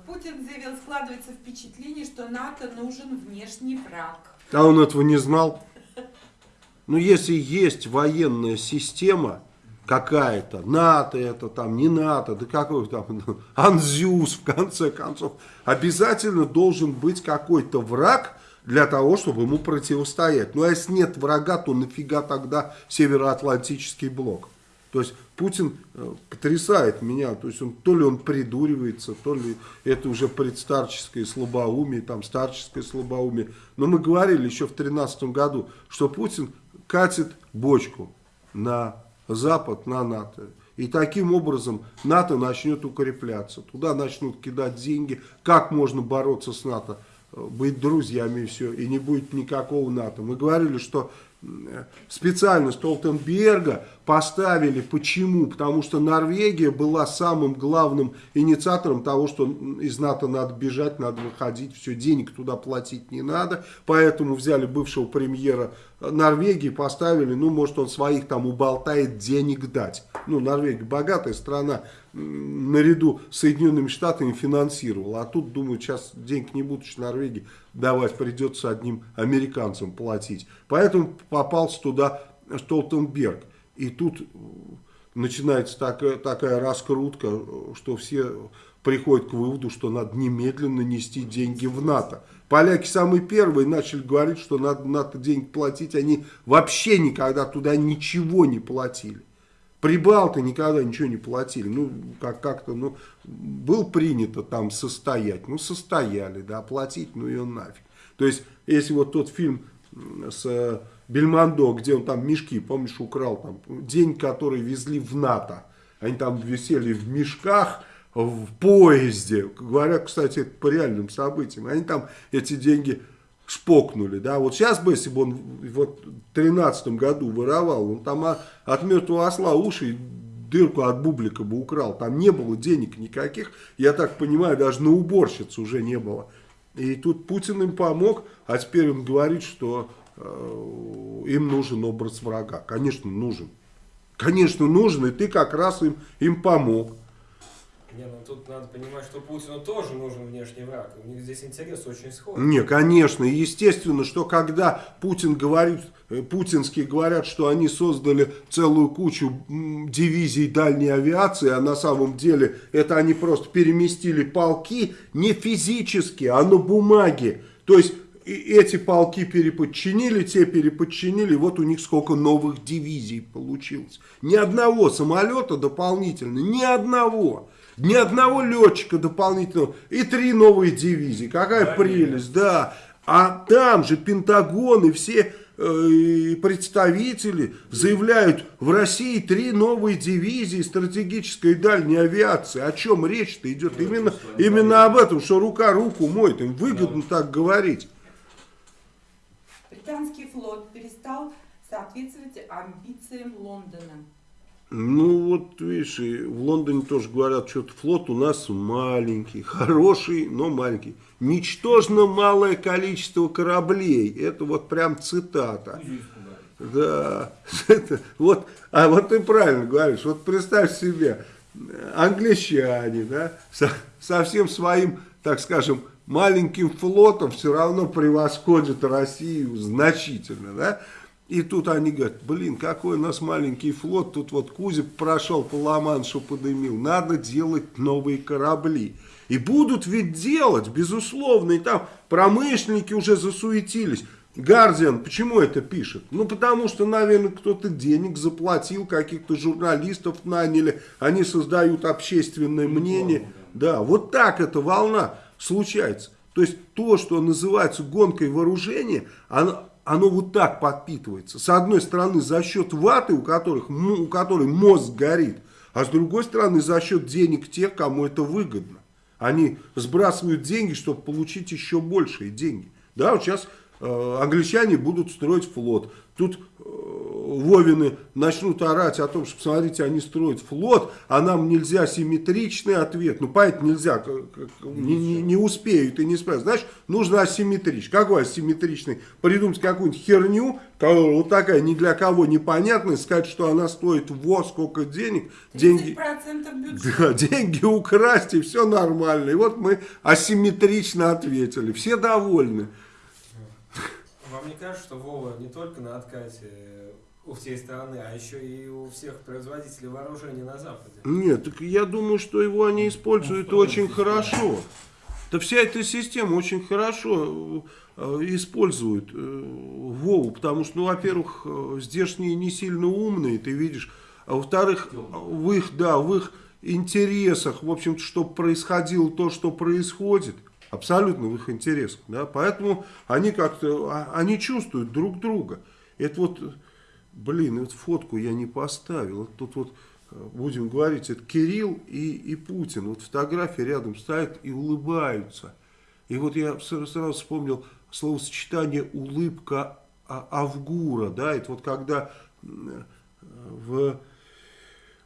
Путин заявил, складывается впечатление, что НАТО нужен внешний враг. А он этого не знал? Ну, если есть военная система какая-то, НАТО это там, не НАТО, да какой там, Анзюс, в конце концов, обязательно должен быть какой-то враг для того, чтобы ему противостоять. Ну, а если нет врага, то нафига тогда Североатлантический блок? То есть Путин э, потрясает меня, то есть он, то ли он придуривается, то ли это уже предстарческое слабоумие, там старческое слабоумие. Но мы говорили еще в 2013 году, что Путин катит бочку на Запад, на НАТО. И таким образом НАТО начнет укрепляться. Туда начнут кидать деньги. Как можно бороться с НАТО? Э, Быть друзьями и все. И не будет никакого НАТО. Мы говорили, что э, специально Столтенберга поставили. Почему? Потому что Норвегия была самым главным инициатором того, что из НАТО надо бежать, надо выходить. Все, денег туда платить не надо. Поэтому взяли бывшего премьера Норвегии, поставили, ну, может, он своих там уболтает денег дать. Ну, Норвегия богатая страна, наряду с Соединенными Штатами финансировала. А тут, думаю, сейчас денег не будут Норвегии давать, придется одним американцам платить. Поэтому попался туда Столтенберг. И тут э, начинается такая, такая раскрутка, э, что все приходят к выводу, что надо немедленно нести деньги в НАТО. Поляки самые первые начали говорить, что надо НАТО деньги платить. Они вообще никогда туда ничего не платили. Прибалты никогда ничего не платили. Ну, как- как-то, ну, был принято там состоять. Ну, состояли, да, платить, ну, ее нафиг. То есть, если вот тот фильм с э, Бельмондо, где он там мешки, помнишь, украл там, день, который везли в НАТО. Они там висели в мешках, в поезде. Говоря, кстати, по реальным событиям. Они там эти деньги шпокнули, да, вот сейчас бы, если бы он вот в 13 году воровал, он там от мертвого осла уши дырку от бублика бы украл, там не было денег никаких, я так понимаю, даже на уборщицу уже не было. И тут Путин им помог, а теперь он говорит, что э, им нужен образ врага. Конечно, нужен. Конечно, нужен, и ты как раз им, им помог. Не, ну тут надо понимать, что Путину тоже нужен внешний враг. У них здесь интерес очень схожий. Не, конечно, естественно, что когда Путин говорит, э, путинские говорят, что они создали целую кучу дивизий дальней авиации, а на самом деле это они просто переместили полки не физически, а на бумаге. То есть эти полки переподчинили, те переподчинили, вот у них сколько новых дивизий получилось. Ни одного самолета дополнительно, ни одного. Ни одного летчика дополнительного. И три новые дивизии. Какая Да, прелесть, да. А там же Пентагон и все э, представители заявляют, в России три новые дивизии стратегической и дальней авиации. О чем речь-то идет? Ну, Именно, именно об этом, что рука руку моет. Им выгодно так говорить. Британский флот перестал соответствовать амбициям Лондона. Ну вот, видишь, и в Лондоне тоже говорят, что флот у нас маленький, хороший, но маленький. Ничтожно малое количество кораблей. Это вот прям цитата. Да, это, вот, а вот ты правильно говоришь, вот представь себе, англичане, да, со, со всем своим, так скажем, маленьким флотом все равно превосходят Россию значительно, да, и тут они говорят, блин, какой у нас маленький флот, тут вот Кузик прошел по Ла-Маншу, подымил, надо делать новые корабли. И будут ведь делать, безусловно, и там промышленники уже засуетились. Гардиан почему это пишет? Ну, потому что, наверное, кто-то денег заплатил, каких-то журналистов наняли, они создают общественное мнение. Да, вот так эта волна случается. То есть то, что называется гонкой вооружения, оно, оно вот так подпитывается. С одной стороны, за счет ваты, у, которых, у которой мозг горит, а с другой стороны, за счет денег тех, кому это выгодно. Они сбрасывают деньги, чтобы получить еще большие деньги. Да, вот сейчас э, англичане будут строить флот. Тут э, Вовины начнут орать о том, что, посмотрите, они строят флот, а нам нельзя симметричный ответ. Ну, понятно, нельзя, как- как- не, не- не успеют и не справятся. Знаешь, нужно асимметричный. Какой асимметричный? Придумать какую-нибудь херню, которая вот такая ни для кого непонятная, сказать, что она стоит во сколько денег, деньги... 30% бюджета. Да, деньги украсть, и все нормально. И вот мы асимметрично ответили. Все довольны. Вам не кажется, что Вова не только на откате у всей страны, а еще и у всех производителей вооружений на Западе? Нет, так я думаю, что его они используют Ну, очень вполне хорошо. Да вся эта система очень хорошо э, использует э, Вову, потому что, ну, во-первых, э, здешние не сильно умные, ты видишь, а во-вторых, в их, да, в их интересах, в общем-то, чтобы происходило то, что происходит, абсолютно в их интересах, да, поэтому они как-то, а- они чувствуют друг друга. Это вот, блин, вот фотку я не поставил, тут вот э, будем говорить, это Кирилл и, и Путин. Вот фотографии рядом стоят и улыбаются. И вот я сразу, вспомнил словосочетание улыбка А- Авгура. Да, это вот когда э, в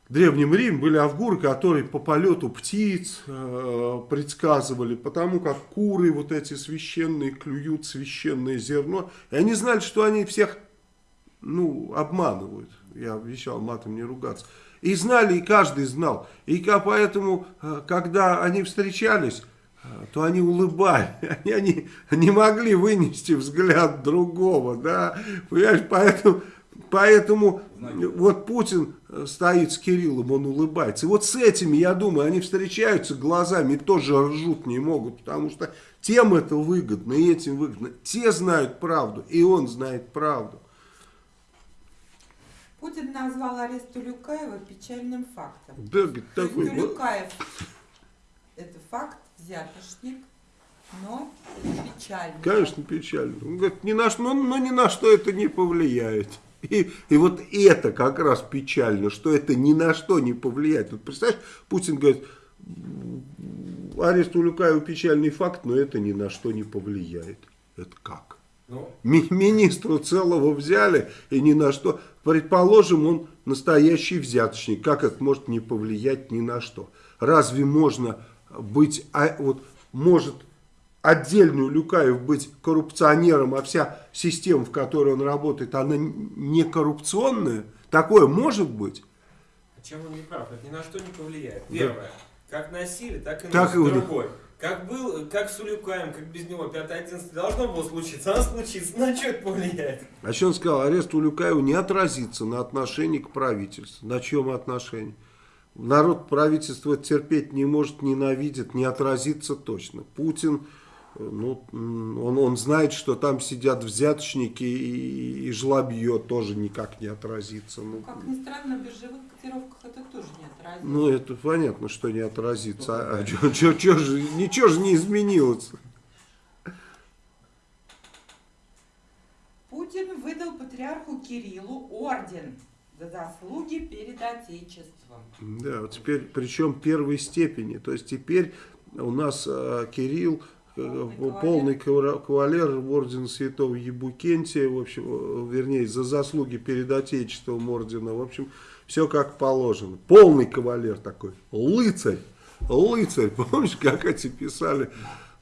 Древнем Риме были авгуры, которые по полету птиц э, предсказывали, потому как куры вот эти священные клюют священное зерно. И они знали, что они всех ну, обманывают. Я обещал матом не ругаться. И знали, и каждый знал. И поэтому, э, когда они встречались, э, то они улыбались. Они, они не могли вынести взгляд другого. Да? Понимаешь, поэтому, поэтому Знаки. вот Путин э, стоит с Кириллом, он улыбается. И вот с этими, я думаю, они встречаются глазами и тоже ржут не могут, потому что тем это выгодно, и этим выгодно. Те знают правду, и он знает правду. Путин назвал арест Улюкаева печальным фактом. Да, такой, Улюкаев это факт, взятошник, но печальный. конечно, печально. Он говорит, ни на что, но, но ни на что это не повлияет. И, и вот это как раз печально, что это ни на что не повлияет. Вот представляешь, Путин говорит, арест Улюкаева печальный факт, но это ни на что не повлияет. Это как? Ну, Ми- Министра целого взяли и ни на что. Предположим, он настоящий взяточник. Как это может не повлиять ни на что? Разве можно быть, а, вот может отдельный Люкаев быть коррупционером, а вся система, в которой он работает, она не коррупционная? Такое может быть? а чем он не прав? Это ни на что не повлияет. Да. Первое. Как носили, так и Так них. Другой. Как был, как с Улюкаем, как без него 5-11 должно было случиться, а случится. На что это повлияет? А что он сказал? Арест Улюкаева не отразится на отношении к правительству. На чем отношении? Народ правительство терпеть не может, ненавидит, не отразится точно. Путин, ну, он, он знает, что там сидят взяточники и, и жлобье тоже никак не отразится. Ну, Как ни странно, биржевых котировках это тоже не отразилось. ну, это понятно, что не отразится. А, чё- чё- чё же, ничего же не изменилось. Путин выдал патриарху Кириллу орден за заслуги перед Отечеством. Да, вот теперь, причем первой степени. То есть теперь у нас э, Кирилл, Полный полный кавра- кавалер ордена святого Ебукентия, в общем, э, вернее, за заслуги перед Отечеством ордена, в общем, все как положено. Полный кавалер такой, лыцарь, лыцарь, помнишь, как эти писали?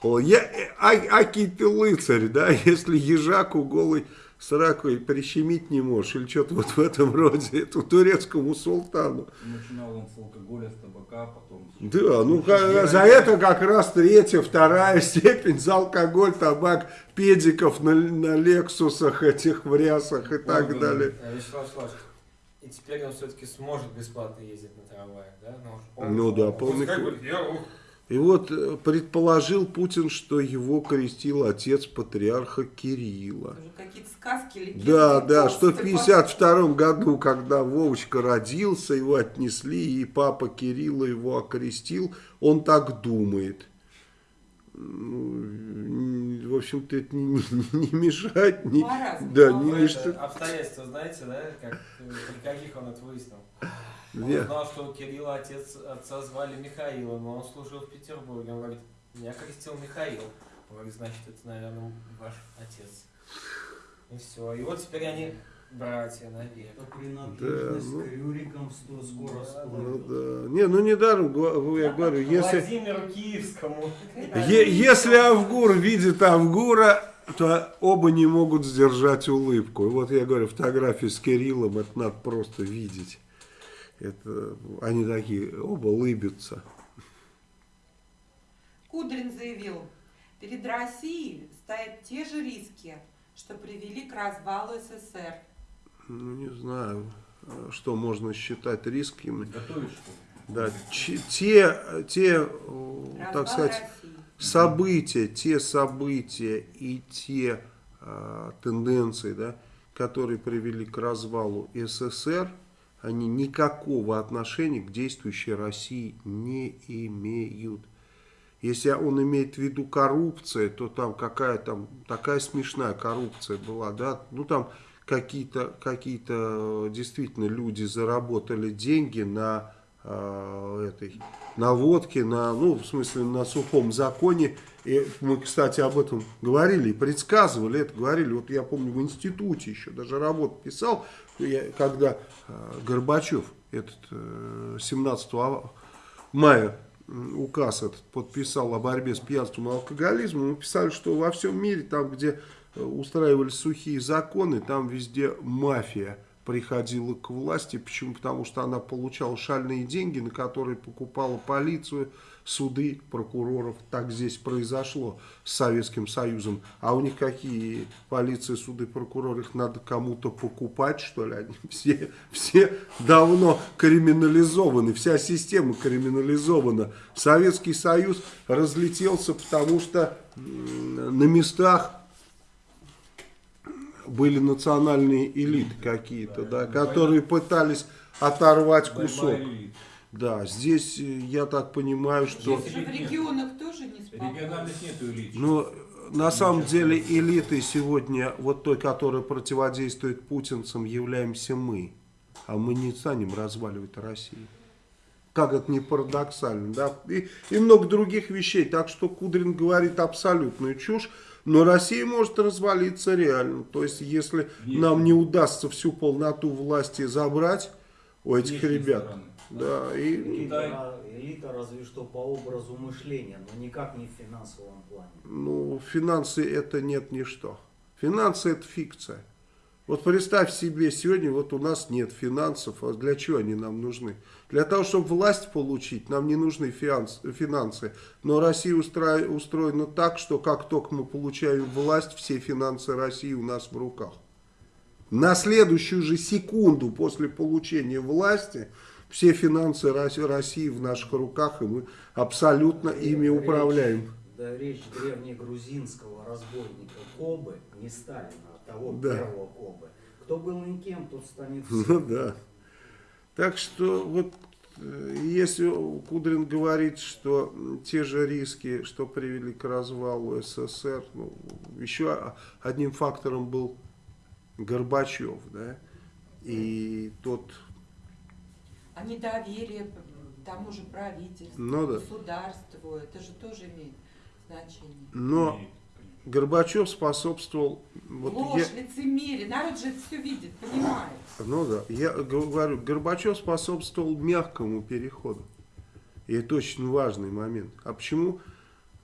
Я, э, а, аки ты лыцарь, да, если ежаку голый с ракой прищемить не можешь, или что-то вот в этом роде, это турецкому султану. Начинал он с алкоголя, с табака, потом... Да, ну ка- за это как раз третья, вторая степень за алкоголь, табак, педиков на, на лексусах этих в рясах и так Органы. далее. А, Вячеслав и теперь он все-таки сможет бесплатно ездить на трамвае, да? Ну, Ну да, он полный ух, И вот э, предположил Путин, что его крестил отец патриарха Кирилла. Какие-то сказки, легенды. Да, да, что в толстые 52 году, когда Вовочка родился, его отнесли, и папа Кирилла его окрестил, он так думает. Ну, в общем-то, это не, не- не мешает, не, Маразм. да, Ну, не, это что- обстоятельства знаете, да, как, э, при каких он это выяснил? Он Не. узнал, что у Кирилла отец, отца звали Михаилом, но он служил в Петербурге. Он говорит, меня крестил Михаил. Он говорит, значит, это, наверное, ваш отец. И все. И вот теперь они братья навек. Это принадлежность Да, ну. к Рюрикам что скоро Ну, всплывет. да. Не, ну недаром я говорю, если, Владимиру Киевскому. е- если Авгур видит Авгура, то оба не могут сдержать улыбку. И вот я говорю, фотографии с Кириллом, это надо просто видеть. Это, они такие, оба улыбятся. Кудрин заявил, перед Россией стоят те же риски, что привели к развалу СССР. Ну, не знаю, что можно считать рисками. Готовишь? Да, те, те, э, так сказать, России. события, те события и те э, тенденции, да, которые привели к развалу СССР, они никакого отношения к действующей России не имеют. Если он имеет в виду коррупция, то там какая там такая смешная коррупция была, да, ну там какие-то какие-то действительно люди заработали деньги на э, этой на водке, на, ну, в смысле, на сухом законе. И мы, кстати, об этом говорили и предсказывали это, говорили. Вот я помню, в институте еще даже работу писал, я- когда э, Горбачев этот э, 17 ава- мая указ этот подписал о борьбе с пьянством и алкоголизмом, мы писали, что во всем мире, там, где э, устраивались сухие законы, там везде мафия приходила к власти. Почему? Потому что она получала шальные деньги, на которые покупала полицию, суды, прокуроров. Так здесь произошло с Советским Союзом. А у них какие полиция, суды, прокуроры? Их надо кому-то покупать, что ли? Они все, все давно криминализованы, вся система криминализована. Советский Союз разлетелся, потому что на местах были национальные элиты какие-то, да, которые пытались оторвать кусок. Да, здесь э, я так понимаю, что... В регионах тоже не спокойно. Региональных нету элит. Ну, на самом деле элитой сегодня, вот той, которая противодействует путинцам, являемся мы. А мы не станем разваливать Россию. Как это не парадоксально, да? И, и много других вещей. Так что Кудрин говорит абсолютную чушь. Но Россия может развалиться реально. То есть, если Есть. нам не удастся всю полноту власти забрать у этих Внешней ребят, стороны. да, и Элита, элита разве что по образу мышления, но никак не в финансовом плане. Ну, финансы это нет ничто. Финансы это фикция. Вот представь себе, сегодня вот у нас нет финансов, а для чего они нам нужны? Для того, чтобы власть получить, нам не нужны финанс- финансы. Но Россия устроена так, что как только мы получаем власть, все финансы России у нас в руках. На следующую же секунду после получения власти все финансы Рос- России в наших руках, и мы абсолютно ими Речь- управляем. Да, речь древнегрузинского разбойника Кобы, не Сталина, а того Да. первого Кобы. Кто был никем, тот станет Ну всем. да. Так что вот э, если Кудрин говорит, что те же риски, что привели к развалу СССР, ну, еще одним фактором был Горбачев, да, и тот, А недоверие тому же правительству, Ну да. государству, это же тоже имеет значение. Но. Горбачев способствовал... Вот Ложь, я- лицемерие. Народ же все видит, понимает. Ну да, я говорю, Горбачев способствовал мягкому переходу. И это очень важный момент. А почему?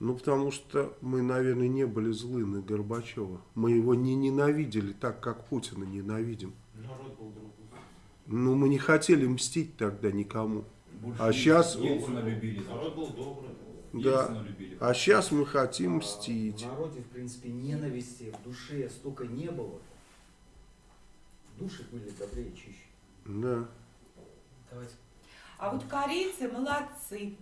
Ну, потому что мы, наверное, не были злы на Горбачева. Мы его не ненавидели так, как Путина ненавидим. Народ был другой. Ну, мы не хотели мстить тогда никому. Больше А Ельцина любили. Народ был добрый. Да. Любили. А сейчас мы хотим А мстить. В народе, в принципе, ненависти в душе столько не было. Души были добрее и чище. Да. Давайте. А вот корейцы молодцы.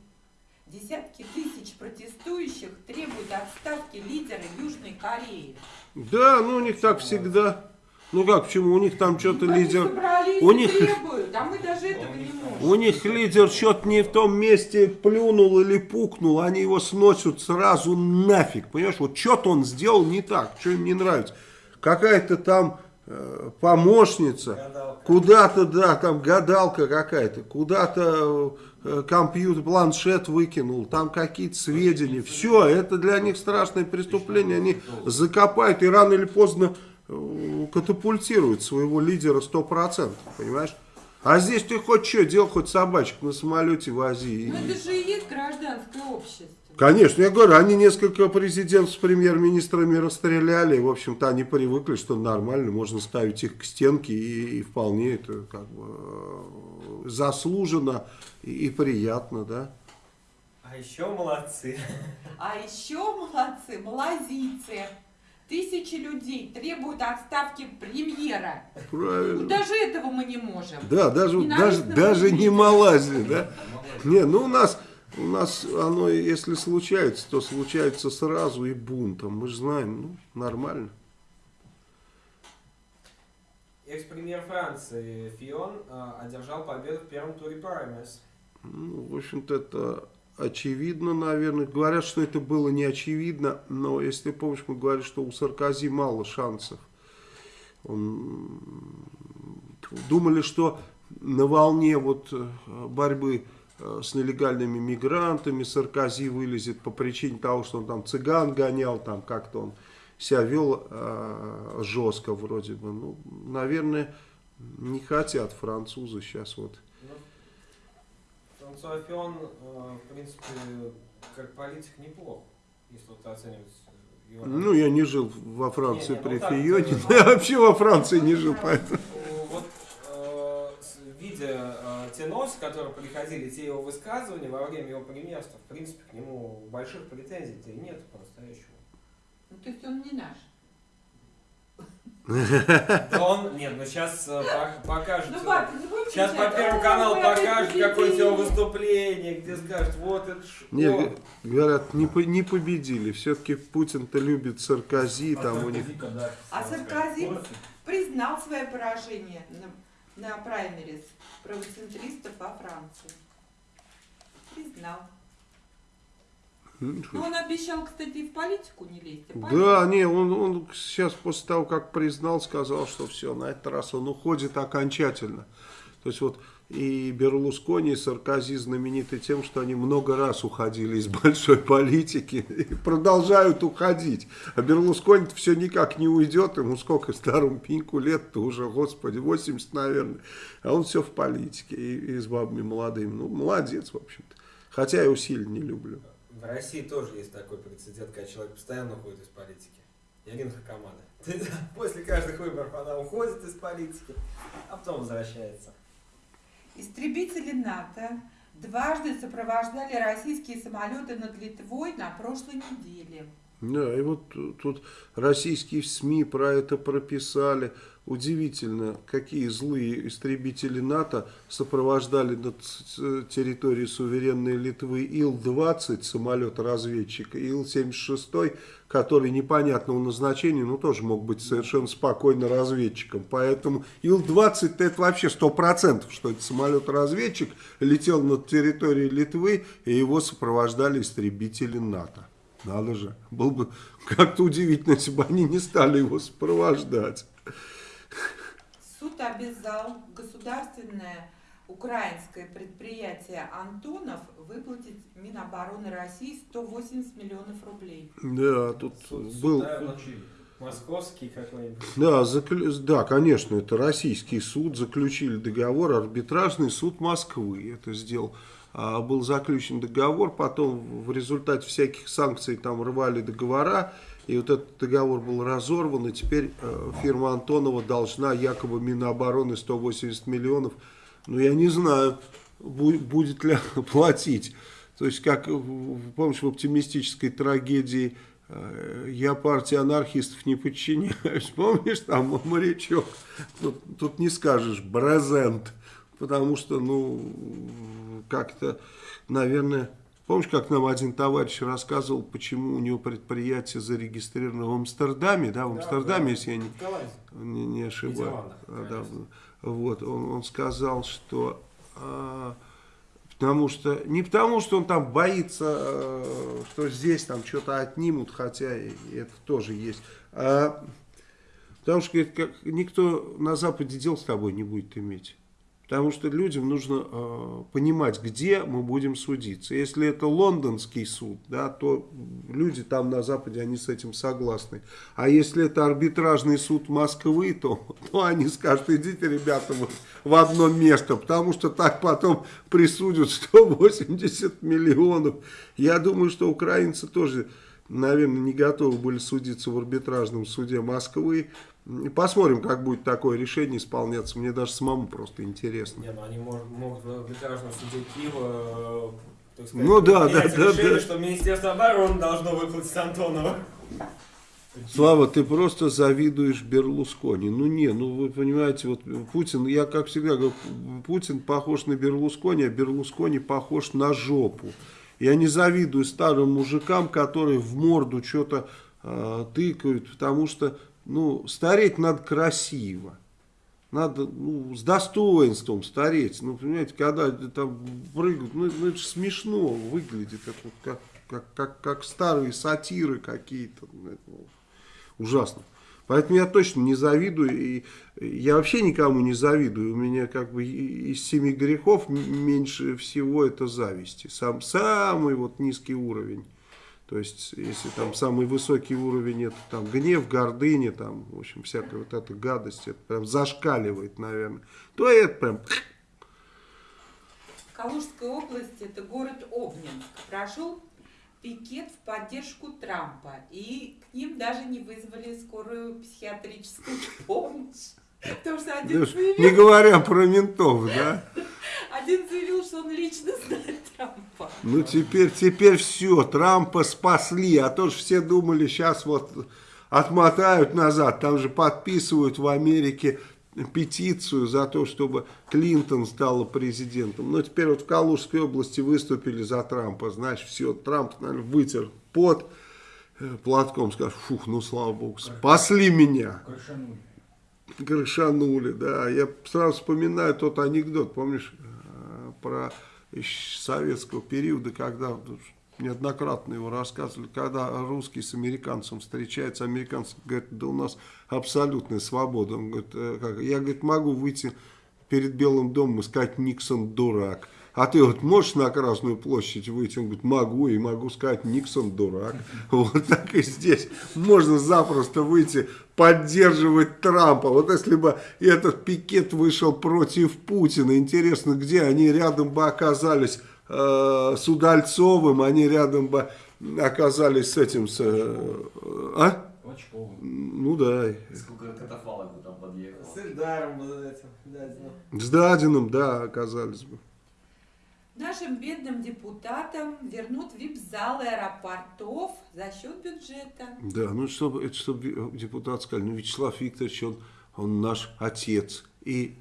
Десятки тысяч протестующих требуют отставки лидера Южной Кореи. Да, ну у них так всегда. Ну как, почему? У них там что-то лидер... собрались у них- требуют, а мы даже этого не можем. У них лидер что-то не в том месте плюнул или пукнул, они его сносят сразу нафиг, понимаешь? Вот что-то он сделал не так, что им не нравится. Какая-то там э, помощница, куда-то, да, там гадалка какая-то, куда-то э, компьютер, планшет выкинул, там какие-то сведения. Все, это для них страшное преступление, они закопают и рано или поздно э, катапультируют своего лидера 100%, понимаешь? А здесь ты хоть что, делал хоть собачек на самолете вози. Ну это же и есть гражданское общество. Конечно, я говорю, они несколько президентов с премьер-министрами расстреляли. В общем-то, они привыкли, что нормально, можно ставить их к стенке, и, и вполне это как бы э, заслуженно и, и приятно, да. А еще молодцы. А еще молодцы, малазийцы. Тысячи людей требуют отставки премьера. Ну, Правильно. даже этого мы не можем. Да, даже, даже, даже не. Малайзия, да. Не, ну у нас, у нас оно, если случается, то случается сразу и бунтом. Мы же знаем, ну, нормально. Экс-премьер Франции Фион э, одержал победу в первом туре праймерис. Ну, в общем-то, это очевидно, наверное. Говорят, что это было не очевидно, но если ты помнишь, мы говорили, что у Саркози мало шансов. Он... Думали, что на волне вот э, борьбы э, с нелегальными мигрантами Саркози вылезет по причине того, что он там цыган гонял, там как-то он себя вел э, жестко вроде бы. Ну, наверное, не хотят французы сейчас вот Франсуа Фион, э, в принципе, как политик неплох, если вот оценивать его. Ну, я не жил во Франции Не, не, ну при так, Фионе. э, Я вообще во Франции не жил, поэтому... Вот э, видя э, те носы, которые приходили, те его высказывания во время его премьерства, в принципе, к нему больших претензий-то и нет по-настоящему. Ну, то есть он не наш. Да он, нет, ну сейчас покажет. Ну, Сейчас по Первому «Ой, каналу покажет какое-то его победили». выступление, где скажет, вот это ж... Не, о, г- говорят, не, по- не победили. Все-таки Путин-то любит Саркози, там у них... А Саркози признал свое поражение на, на праймерис правоцентристов во Франции. Признал. М, Ну, он обещал, кстати, и в политику не лезть. а Да, не, он, он сейчас после того, как признал, сказал, что все, на этот раз он уходит окончательно. То есть вот и Берлускони, и Саркози знамениты тем, что они много раз уходили из большой политики и продолжают уходить. А Берлускони все никак не уйдет, ему сколько старому пеньку лет-то уже, господи, 80, наверное. А он все в политике и, и с бабами молодыми. Ну, молодец, в общем-то. Хотя я его сильно не люблю. В России тоже есть такой прецедент, когда человек постоянно уходит из политики. Ирина Хакамада. После каждых выборов она уходит из политики, а потом возвращается. Истребители НАТО дважды сопровождали российские самолеты над Литвой на прошлой неделе. Да, и вот тут- тут российские СМИ про это прописали. Удивительно, какие злые истребители НАТО сопровождали над с- территорией суверенной Литвы Ил-20, самолет-разведчик, и Ил-76, который непонятного назначения, но тоже мог быть совершенно спокойно разведчиком. Поэтому Ил-20 это вообще 100%, что это самолет-разведчик летел над территорией Литвы, и его сопровождали истребители НАТО. Надо же. Было бы как-то удивительно, если бы они не стали его сопровождать. Суд обязал государственное украинское предприятие «Антонов» выплатить Минобороны России 180 миллионов рублей. Да, тут Суд- был... Московский какой-нибудь. Да, заклю- да, конечно, это российский суд, заключили договор, арбитражный суд Москвы это сделал. А, был заключен договор, потом в результате всяких санкций там рвали договора, и вот этот договор был разорван, и теперь э, фирма Антонова должна якобы Минобороны 180 миллионов, но я не знаю, бу- будет ли платить. То есть, как, помнишь, в оптимистической трагедии э, я партии анархистов не подчиняюсь. Помнишь, там морячок? Тут, тут не скажешь брезент, потому что, ну, как-то, наверное, помнишь, как нам один товарищ рассказывал, почему у него предприятие зарегистрировано в Амстердаме, да, в Да, Амстердаме, да. если я не, не, не ошибаюсь. А, да, вот, он, он сказал, что а, потому что не потому, что он там боится, э, что здесь там что-то отнимут, хотя и это тоже есть, а потому что говорит, как, никто на Западе дел с тобой не будет иметь. Потому что людям нужно э, понимать, где мы будем судиться. Если это лондонский суд, да, то люди там на Западе, они с этим согласны. А если это арбитражный суд Москвы, то, то они скажут, идите, ребята, вот в одно место, потому что так потом присудят 180 миллионов. Я думаю, что украинцы тоже, наверное, не готовы были судиться в арбитражном суде Москвы. Посмотрим, как будет такое решение исполняться. Мне даже самому просто интересно. Не, ну они мож- могут в арбитражном суде Киева, э, так сказать, Ну да, да, да, решение, да. что Министерство обороны должно выплатить Антонова. Слава, ты просто завидуешь Берлускони. Ну не, ну вы понимаете, вот Путин, я как всегда говорю, Путин похож на Берлускони, а Берлускони похож на жопу. Я не завидую старым мужикам, которые в морду что-то э, тыкают, потому что, ну, стареть надо красиво. Надо ну, с достоинством стареть. Ну, понимаете, когда там прыгают, ну, ну, это же смешно выглядит. Вот как, как, как, как старые сатиры какие-то. Ну, ужасно. Поэтому я точно не завидую. И я вообще никому не завидую. У меня как бы из семи грехов меньше всего это зависти. Сам, самый вот низкий уровень. То есть, если там самый высокий уровень, это там гнев, гордыня, там, в общем, всякая вот эта гадость, это прям зашкаливает, наверное, то это прям... В Калужской области, это город Обнинск, прошел пикет в поддержку Трампа. И к ним даже не вызвали скорую психиатрическую помощь. Потому что один Даже заявил, Не говоря про ментов, да? один заявил, что он лично знает Трампа. Ну, теперь, теперь все, Трампа спасли, а то же все думали, сейчас вот отмотают назад, там же подписывают в Америке петицию за то, чтобы Клинтон стала президентом. Но теперь вот в Калужской области выступили за Трампа, значит, все, Трамп, наверное, вытер пот э, платком, скажет, фух, ну, слава богу, спасли меня. Крышанули. Крышанули, да. Я сразу вспоминаю тот анекдот, помнишь, э, про советского периода, когда неоднократно его рассказывали, когда русский с американцем встречается, американцы говорят, да у нас абсолютная свобода. Он говорит, «Э, я говорит, могу выйти перед Белым домом и сказать, Никсон дурак. А ты вот можешь на Красную площадь выйти? Он говорит, могу, и могу сказать, Никсон дурак. Вот так и здесь. Можно запросто выйти, поддерживать Трампа. Вот если бы этот пикет вышел против Путина, интересно, где они рядом бы оказались э, с Удальцовым, они рядом бы оказались с этим, с, э, а? Клочковым. Ну да, Сколько катафалок бы там подъехало. С Эльдаром вот этим, да, да. с Дадиным, да, оказались бы. Нашим бедным депутатам вернут вип-залы аэропортов за счет бюджета. Да, ну чтобы, это чтобы депутат сказали, ну Вячеслав Викторович, он, он наш отец и,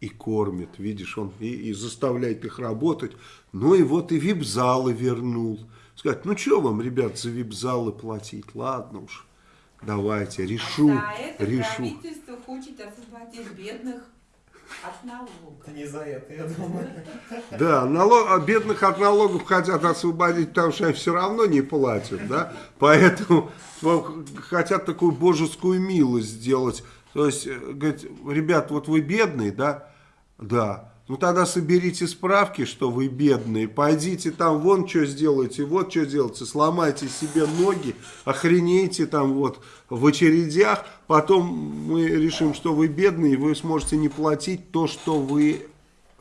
и кормит, видишь, он и, и заставляет их работать. Ну и вот и вип-залы вернул. Сказать, ну что вам, ребят, за вип-залы платить? Ладно уж, давайте, решу, За это решу. правительство хочет освободить бедных от налогов. Не за это, я думаю. Да, налог, а бедных от налогов хотят освободить, потому что они все равно не платят, да, поэтому ну, хотят такую божескую милость сделать, то есть, э, говорит, ребят, вот вы бедные, да, да, Ну тогда соберите справки, что вы бедные, пойдите там вон что сделайте, вот что делайте, сломайте себе ноги, охренейте там вот в очередях, потом мы решим, что вы бедные, и вы сможете не платить то, что вы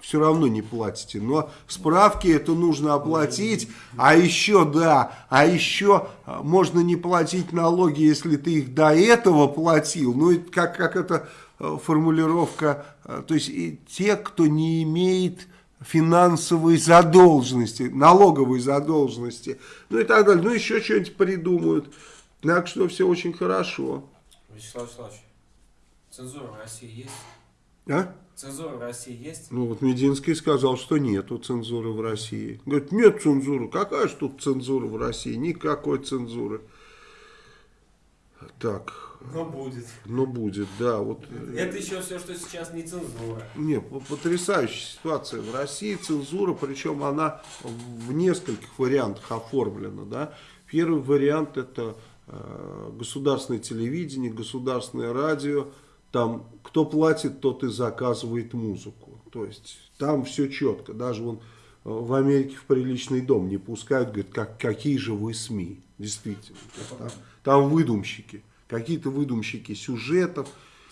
все равно не платите. Но справки это нужно оплатить, а еще, да, а еще а, можно не платить налоги, если ты их до этого платил. Ну, это как, как это формулировка, э, то есть и те, кто не имеет финансовой задолженности, налоговой задолженности, ну и так далее. Ну, еще что-нибудь придумают. Так что все очень хорошо. Вячеслав Вячеславович, цензура в России есть? А? Цензура в России есть? Ну вот Мединский сказал, что нету цензуры в России. Говорит, нет цензуры. Какая же тут цензура в России? Никакой цензуры. Так, Но будет. ну будет, да. Вот, Это еще все, что сейчас не цензура. не, по- потрясающая ситуация в России. Цензура, причем она в нескольких вариантах оформлена. Да? Первый вариант это э, государственное телевидение, государственное радио. Там кто платит, тот и заказывает музыку. То есть там все четко. Даже вон э, в Америке в приличный дом не пускают, говорят, как, какие же вы СМИ. Действительно. Там, там выдумщики. Какие-то выдумщики сюжетов,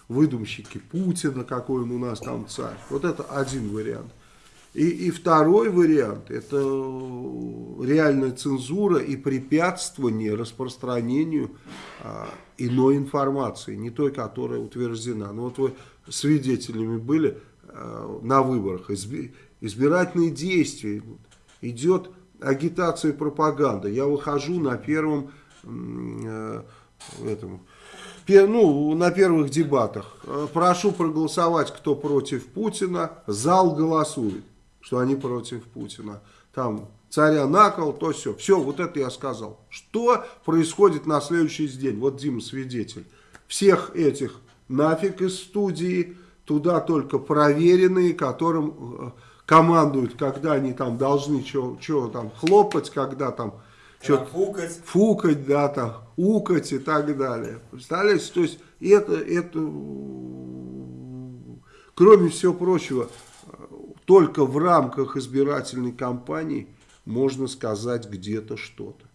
выдумщики Путина, какой он у нас там царь. Вот это один вариант. И, и второй вариант – это реальная цензура и препятствование распространению а, иной информации, не той, которая утверждена. Ну вот вы свидетелями были а, на выборах, изби- избирательные действия, идет агитация и пропаганда. Я выхожу на первом э, этом, ну, на первых дебатах. Э, Прошу проголосовать, кто против Путина. Зал голосует, что они против Путина. Там царя на кол, то все. Все, вот это я сказал. Что происходит на следующий день? Вот Дима свидетель. Всех этих нафиг из студии, туда только проверенные, которым э, командуют, когда они там должны что там хлопать, когда там что Фукать. фукать, да, там, укать и так далее. Представляете, то есть это, это, кроме всего прочего, только в рамках избирательной кампании можно сказать где-то что-то.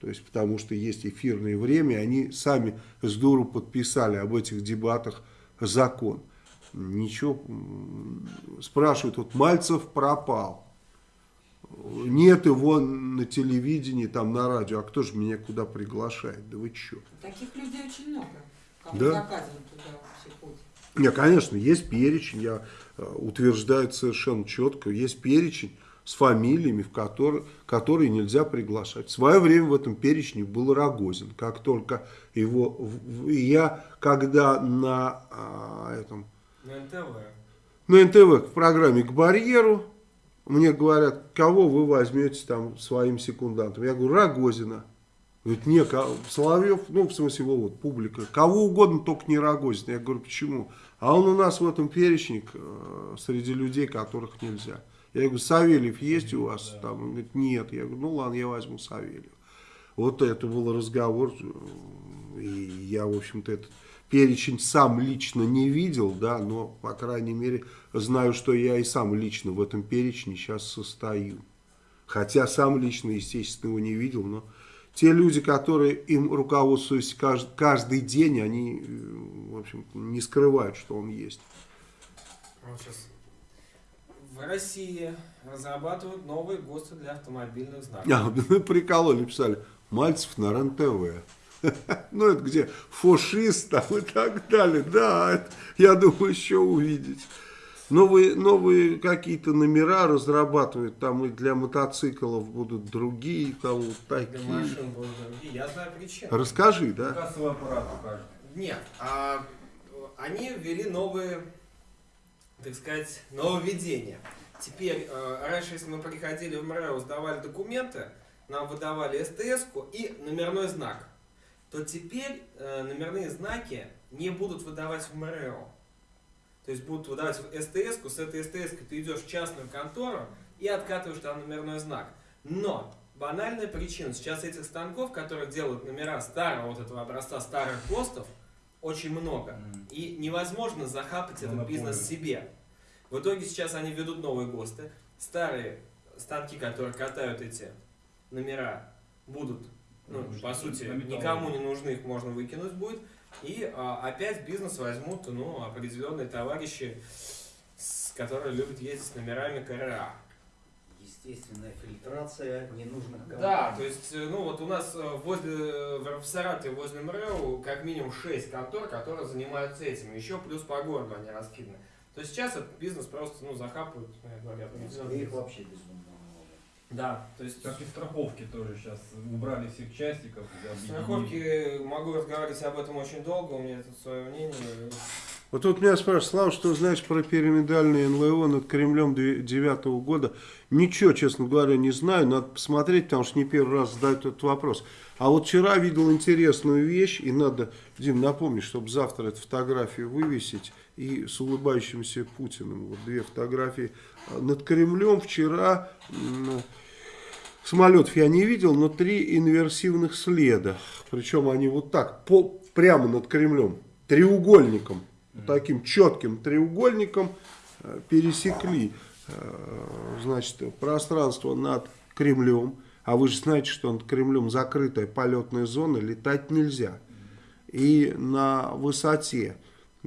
То есть, потому что есть эфирное время, они сами с дуру подписали об этих дебатах закон. Ничего, спрашивают, вот Мальцев пропал. Нет его на телевидении, там на радио. А кто же меня куда приглашает? Да вы чё? Таких людей очень много. Кому Да. туда вообще путь. Не, конечно, есть перечень, я э, утверждаю совершенно четко, есть перечень с фамилиями, в которые, которые нельзя приглашать. В свое время в этом перечне был Рогозин. Как только его... Я, когда на а, этом На НТВ. на НТВ в программе «К барьеру» мне говорят, кого вы возьмете там своим секундантом. Я говорю, Рогозина. Говорит, не, Соловьев, ну, в смысле, его вот, публика, кого угодно, только не Рогозин. Я говорю, почему? А он у нас в этом перечне э, среди людей, которых нельзя. Я говорю, Савельев есть у вас? Там, он говорит, нет. Я говорю, ну ладно, я возьму Савельева. Вот это был разговор, э, и я, в общем-то, этот перечень сам лично не видел, да, но, по крайней мере, знаю, что я и сам лично в этом перечне сейчас состою. Хотя сам лично, естественно, его не видел, но те люди, которые им руководствуются кажд- каждый день, они, э, в общем не скрывают, что он есть. Сейчас. В России разрабатывают новые ГОСТы для автомобильных знаков. А, прикололи, писали, Мальцев на РЕН-ТВ. Ну, это где фашист там и так далее. Да, это, я думаю, еще увидеть. Новые, новые какие-то номера разрабатывают, там и для мотоциклов будут другие, там вот Для такие. машин будут другие. Я знаю причину. Расскажи, да? Кассовый аппарат покажет. Нет, а, они ввели новые, так сказать, нововведения. Теперь, э, раньше, если мы приходили в МРЭО, сдавали документы, нам выдавали СТС-ку и номерной знак, то теперь э, номерные знаки не будут выдавать в МРЭО. То есть будут выдавать СТС-ку, с этой СТС-кой ты идешь в частную контору и откатываешь там номерной знак. Но банальная причина, сейчас этих станков, которые делают номера старого вот этого образца старых ГОСТов, очень много. Мгм. И невозможно захапать этот Монополия. бизнес себе. В итоге сейчас они ведут новые ГОСТы. Старые станки, которые катают эти номера, будут, ну, Ну, по сути, никому не нужны, их можно выкинуть будет. И а, опять бизнес возьмут ну, определенные товарищи, с- которые любят ездить с номерами КРА. Естественная фильтрация ненужных компаний. Да, то есть, э, ну вот у нас э, возле, в Саратове возле МРЭО как минимум 6 контор, которые занимаются этим. Еще плюс по городу они раскиданы. То есть сейчас этот бизнес просто, ну, захапывают, В определенный Москве их вообще безумно. Да, то есть Как и страховки тоже сейчас убрали всех частиков. страховки, могу разговаривать об этом очень долго, у меня тут свое мнение. Вот тут меня спрашивают, Слава, что знаешь про пирамидальные НЛО над Кремлем 2009 года? Ничего, честно говоря, не знаю. Надо посмотреть, потому что не первый раз задают этот вопрос. А вот вчера видел интересную вещь, и надо, Дим, напомни, чтобы завтра эту фотографию вывесить, и с улыбающимся Путиным. Вот две фотографии. Над Кремлем вчера... Самолетов я не видел, но три инверсивных следа. Причем они вот так, по, прямо над Кремлем, треугольником, таким четким треугольником э, пересекли э, значит, пространство над Кремлем. А вы же знаете, что над Кремлем закрытая полетная зона, летать нельзя. И на высоте,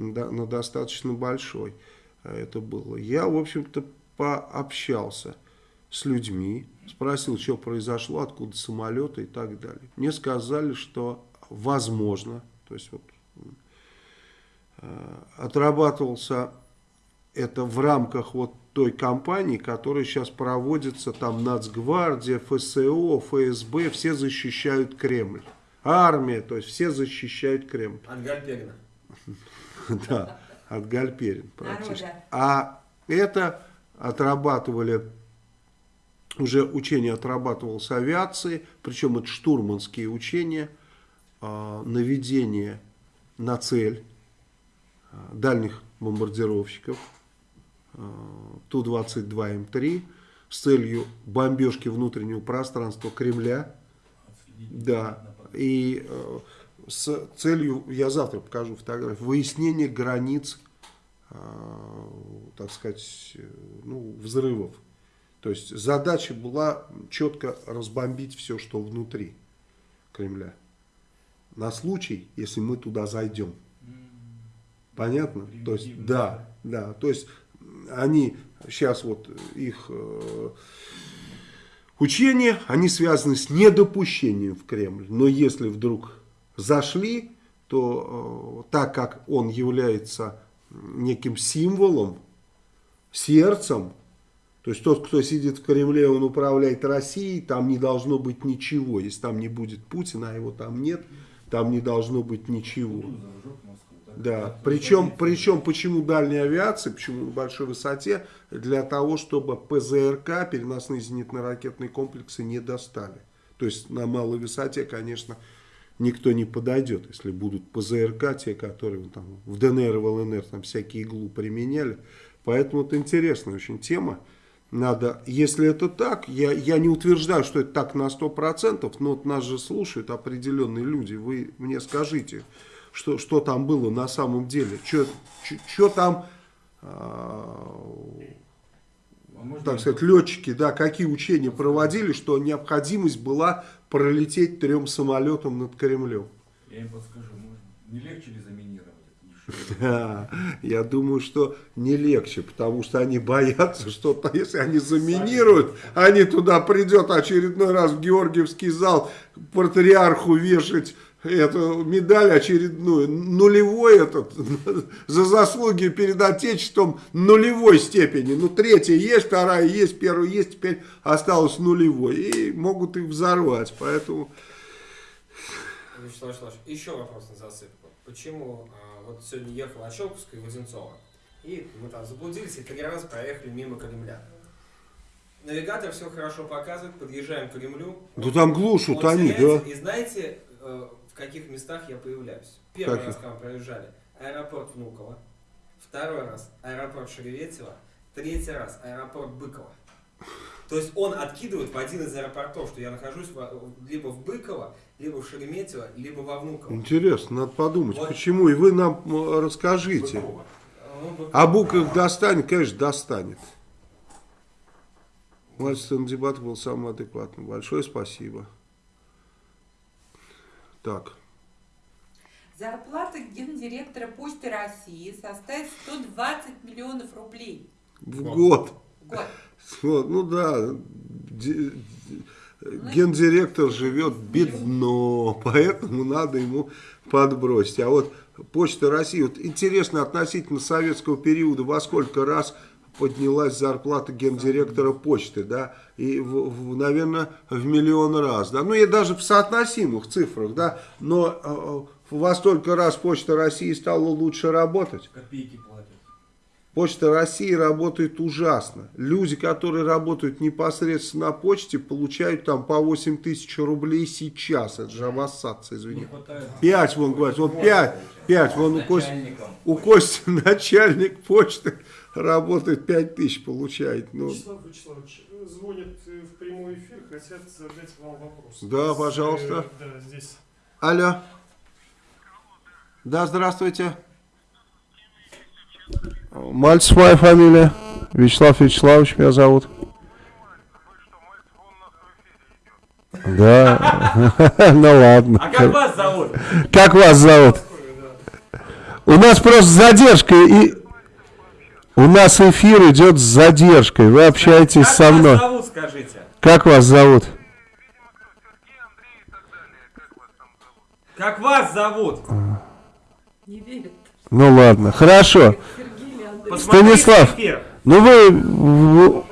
на достаточно большой э, это было. Я, в общем-то, пообщался с людьми, спросил, что произошло, откуда самолеты и так далее. Мне сказали, что возможно, то есть вот э, отрабатывался это в рамках вот той кампании, которая сейчас проводится, там Нацгвардия, ФСО, ФСБ, все защищают Кремль. Армия, то есть все защищают Кремль. От. Да, от Гальперин практически. Народа. А это отрабатывали, уже учение отрабатывалось с авиации, причем это штурманские учения, а, наведение на цель а, дальних бомбардировщиков а, Ту-22М3 с целью бомбежки внутреннего пространства Кремля. Да, и э, с целью, я завтра покажу фотографию, выяснения границ, э, так сказать, э, ну, взрывов. То есть задача была четко разбомбить все, что внутри Кремля. На случай, если мы туда зайдем. Понятно? То есть, да, да. То есть, они сейчас вот их э, учения, они связаны с недопущением в Кремль. Но если вдруг зашли, то э, так как он является неким символом, сердцем, то есть тот, кто сидит в Кремле, он управляет Россией, там не должно быть ничего. Если там не будет Путина, а его там нет, там не должно быть ничего. Да, причем, причем почему дальняя авиация, почему на большой высоте, для того, чтобы ПЗРК, переносные зенитно-ракетные комплексы, не достали. То есть на малой высоте, конечно, никто не подойдет, если будут ПЗРК, те, которые там, в ДНР и в ЛНР там всякие иглу применяли. Поэтому это интересная очень тема. Надо, если это так, я, я не утверждаю, что это так на 100%, но вот нас же слушают определенные люди. Вы мне скажите, что, что там было на самом деле, что там, а, А так сказать, летчики, да, какие учения проводили, что необходимость была пролететь трем самолетам над Кремлем. Я им подскажу, можно. Не легче ли заминировать? Да, я думаю, что не легче, потому что они боятся, что то, если они заминируют, они туда придет очередной раз в Георгиевский зал патриарху вешать эту медаль очередную, нулевой этот, за заслуги перед Отечеством нулевой степени. Ну, третья есть, вторая есть, первая есть, теперь осталось нулевой. И могут их взорвать, поэтому... Вячеслав Вячеславович, еще вопрос на засыпку. Почему а, вот сегодня ехал от Щелковской в Одинцово, и мы там заблудились и три раза проехали мимо Кремля. Навигатор все хорошо показывает, подъезжаем к Кремлю. Да там глушат он они, да? И знаете, э, каких местах я появляюсь? Первый Каких? раз, когда мы проезжали, аэропорт Внуково. Второй раз аэропорт Шереметьево. Третий раз аэропорт Быково. То есть он откидывает в один из аэропортов, что я нахожусь во- либо в Быково, либо в Шереметьево, либо во Внуково. Интересно, надо подумать, Вот. почему. И вы нам м, расскажите. Быкова. Ну, бы- А Бук их достанет, конечно, достанет. Мальчик на дебатах был самым адекватным. Большое спасибо. Так. Зарплата гендиректора Почты России составит 120 миллионов рублей В год. в год. Вот, ну да, де- гендиректор живет бедно, поэтому надо ему подбросить. А вот Почта России, вот интересно относительно советского периода, во сколько раз поднялась зарплата гендиректора почты, да, и, в- в- наверное, в миллион раз, да, ну, и даже в соотносимых цифрах, да, но э, во столько раз Почта России стала лучше работать. Копейки платят. Почта России работает ужасно. Люди, которые работают непосредственно на почте, получают там по 8 тысяч рублей сейчас. Это же обоссаться, извини. хватает. 5, вон, говорит, вот 5, 5, вон у Кости, у Кости начальник почты работает 5 тысяч получает. Ну, Вячеслав Вячеславович, э, звонят э, в прямой эфир, хотят задать вам вопрос. Да, С, пожалуйста. э, Да, здесь. алло. Да, здравствуйте. Мальцев моя фамилия. Вячеслав Вячеславович меня зовут. Да, ну ладно. А как вас зовут? Как вас зовут? У нас просто задержка и у нас эфир идет с задержкой. Вы общаетесь Как со вас мной. зовут, скажите? Как вас зовут? Как вас зовут? Не верит. Ну ладно, хорошо. Посмотрите Станислав. эфир. Ну вы, вы-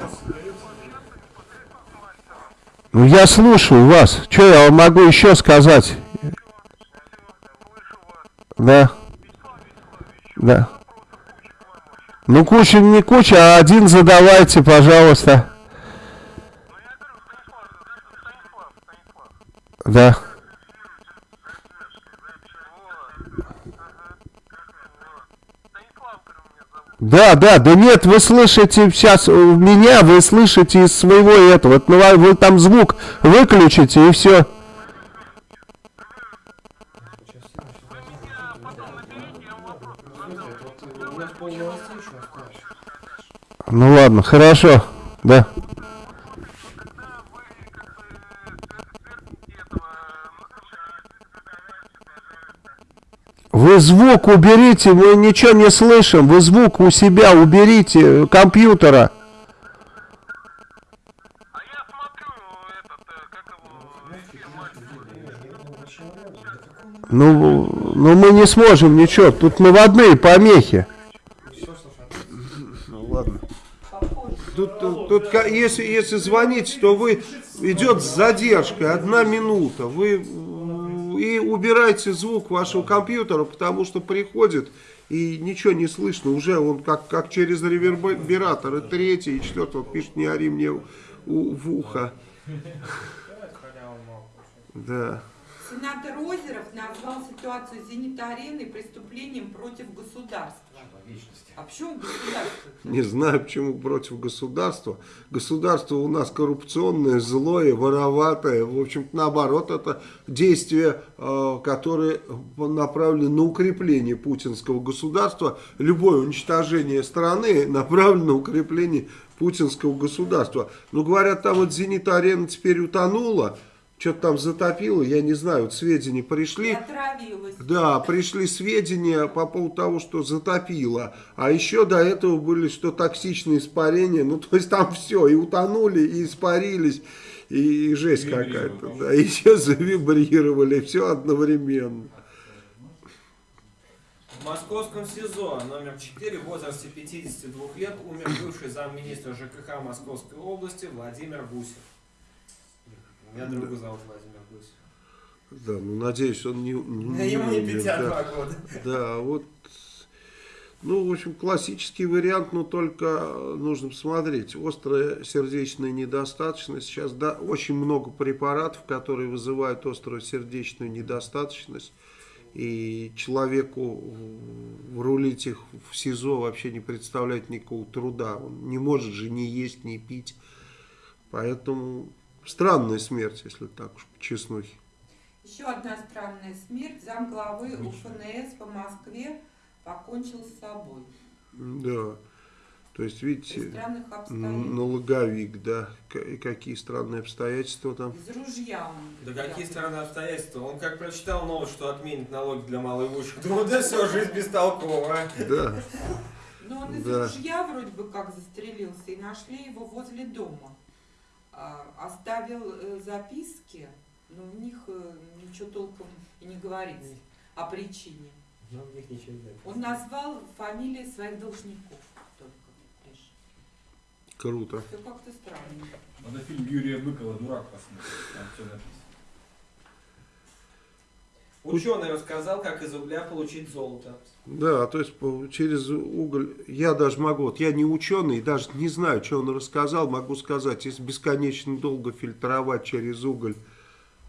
Ну я слушаю вас. Что я вам могу еще сказать? Да. Да. Ну куча не куча, а один задавайте, пожалуйста. Да. Да, да, да нет, вы слышите сейчас меня, вы слышите из своего этого. Вот, ну, а вы там звук выключите и все. Ну ладно, хорошо, да. Вы звук уберите, мы ничего не слышим. Вы звук у себя уберите, э, компьютера. Ну, ну мы не сможем ничего, тут наводные помехи. Ну ладно. Тут, тут, если, если звонить, то вы идет с задержкой, одна минута. Вы и убирайте звук вашего компьютера, потому что приходит и ничего не слышно. Уже он как, как через ревербератор. И третий, и четвертый. Вот пишет, не ори мне у- в ухо. Да. Сенатор Озеров назвал ситуацию зенит-арены преступлением против государства. А почему государство? Не знаю, почему против государства. Государство у нас коррупционное, злое, вороватое. В общем-то, наоборот, это действия, э, которые направлены на укрепление путинского государства. Любое уничтожение страны направлено на укрепление путинского государства. Но говорят, там вот «Зенит-арена» теперь утонула, что-то там затопило, я не знаю, вот сведения пришли. отравилась. Да, пришли сведения по поводу того, что затопило. А еще до этого были, что токсичные испарения. Ну, то есть там все, и утонули, и испарились, и, и жесть какая-то. Да, и еще завибрировали, все одновременно. В московском СИЗО номер 4 в возрасте 52 лет умер бывший замминистра ЖКХ Московской области Владимир Гусев. Меня друга зовут Владимир Гусев. Да, ну, надеюсь, он не, не, Да ему не умер, 52 да. года. Да, вот, ну, в общем, классический вариант, но только нужно посмотреть. Острая сердечная недостаточность. Сейчас да, очень много препаратов, которые вызывают острую сердечную недостаточность. И человеку рулить их в СИЗО вообще не представляет никакого труда. Он не может же ни есть, ни пить. Поэтому странная смерть, если так уж по честнухе. Еще одна странная смерть. Замглавы УФНС по Москве покончил с собой. Да. То есть, видите, налоговик, да. И какие странные обстоятельства там. Из ружья он. Да взял. какие стороны обстоятельства? Он как прочитал новость, что отменит налоги для малоимущих. Думал, да все, жизнь бестолковая. Да. Но он из Да. ружья вроде бы как застрелился, и нашли его возле дома. А, оставил э, записки, но в них э, ничего толком и не говорится о причине. Ну, в них ничего нет. Он назвал фамилии своих должников только лишь. Круто. Все как-то странно. Надо фильм Юрия Быкова «Дурак» посмотреть, там все написано. Ученый рассказал, как из угля получить золото. Да, то есть через уголь, я даже могу, вот я не ученый, даже не знаю, что он рассказал, могу сказать, если бесконечно долго фильтровать через уголь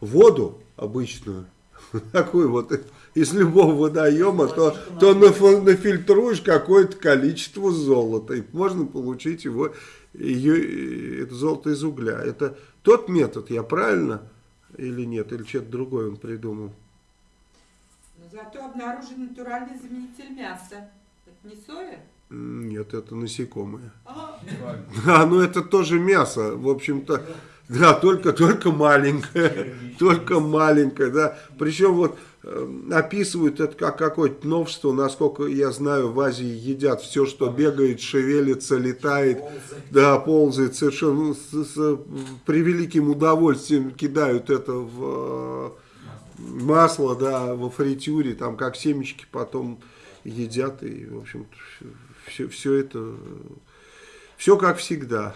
воду обычную, такую вот из любого водоема, то, то наф- нафильтруешь какое-то количество золота, и можно получить его, ее, это золото из угля. Это тот метод, я правильно или нет, или что-то другое он придумал? Зато обнаружен натуральный заменитель мяса. Это не соя? Нет, это насекомые. А. А, ну это тоже мясо, в общем-то. Да, только, только маленькое. Только маленькое, да. Причем вот э, описывают это как какое-то новшество. Насколько я знаю, в Азии едят все, что бегает, шевелится, летает. Да, ползает совершенно ну, с, с превеликим удовольствием кидают это в э, масло, да, во фритюре, там как семечки потом едят. И, в общем, все, все это, все как всегда.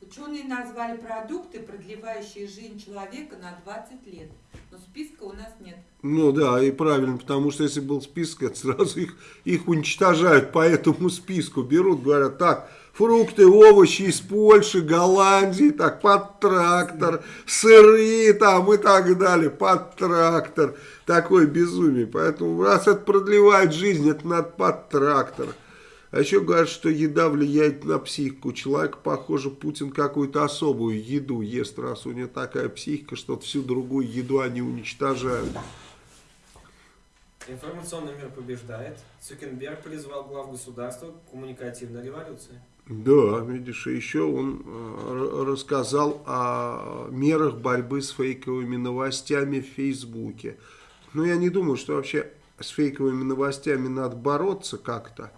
Ученые назвали продукты, продлевающие жизнь человека на 20 лет. Но списка у нас нет. Ну да, и правильно, потому что если был список, это сразу их, их уничтожают по этому списку. Берут, говорят, так, фрукты, овощи из Польши, Голландии, так, под трактор, сыры там и так далее, под трактор. Такое безумие. Поэтому раз это продлевает жизнь, это надо под трактор. А еще говорят, что еда влияет на психику. Человек, похоже, Путин какую-то особую еду ест, раз у него такая психика, что всю другую еду они уничтожают. Информационный мир побеждает. Цукенберг призвал глав государства к коммуникативной революции. Да, видишь, и еще он э, рассказал о мерах борьбы с фейковыми новостями в Фейсбуке. Но я не думаю, что вообще с фейковыми новостями надо бороться как-то.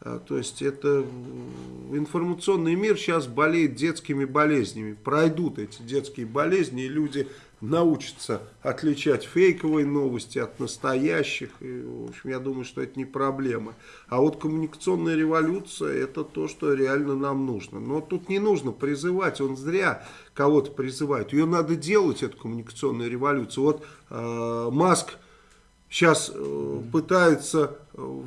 А, То есть это информационный мир сейчас болеет детскими болезнями. Пройдут эти детские болезни, и люди научатся отличать фейковые новости от настоящих. И, в общем, я думаю, что это не проблема. А вот коммуникационная революция это то, что реально нам нужно. Но тут не нужно призывать, он зря кого-то призывает. Ее надо делать, эту коммуникационную революцию. Вот э, Маск сейчас э, пытается, э,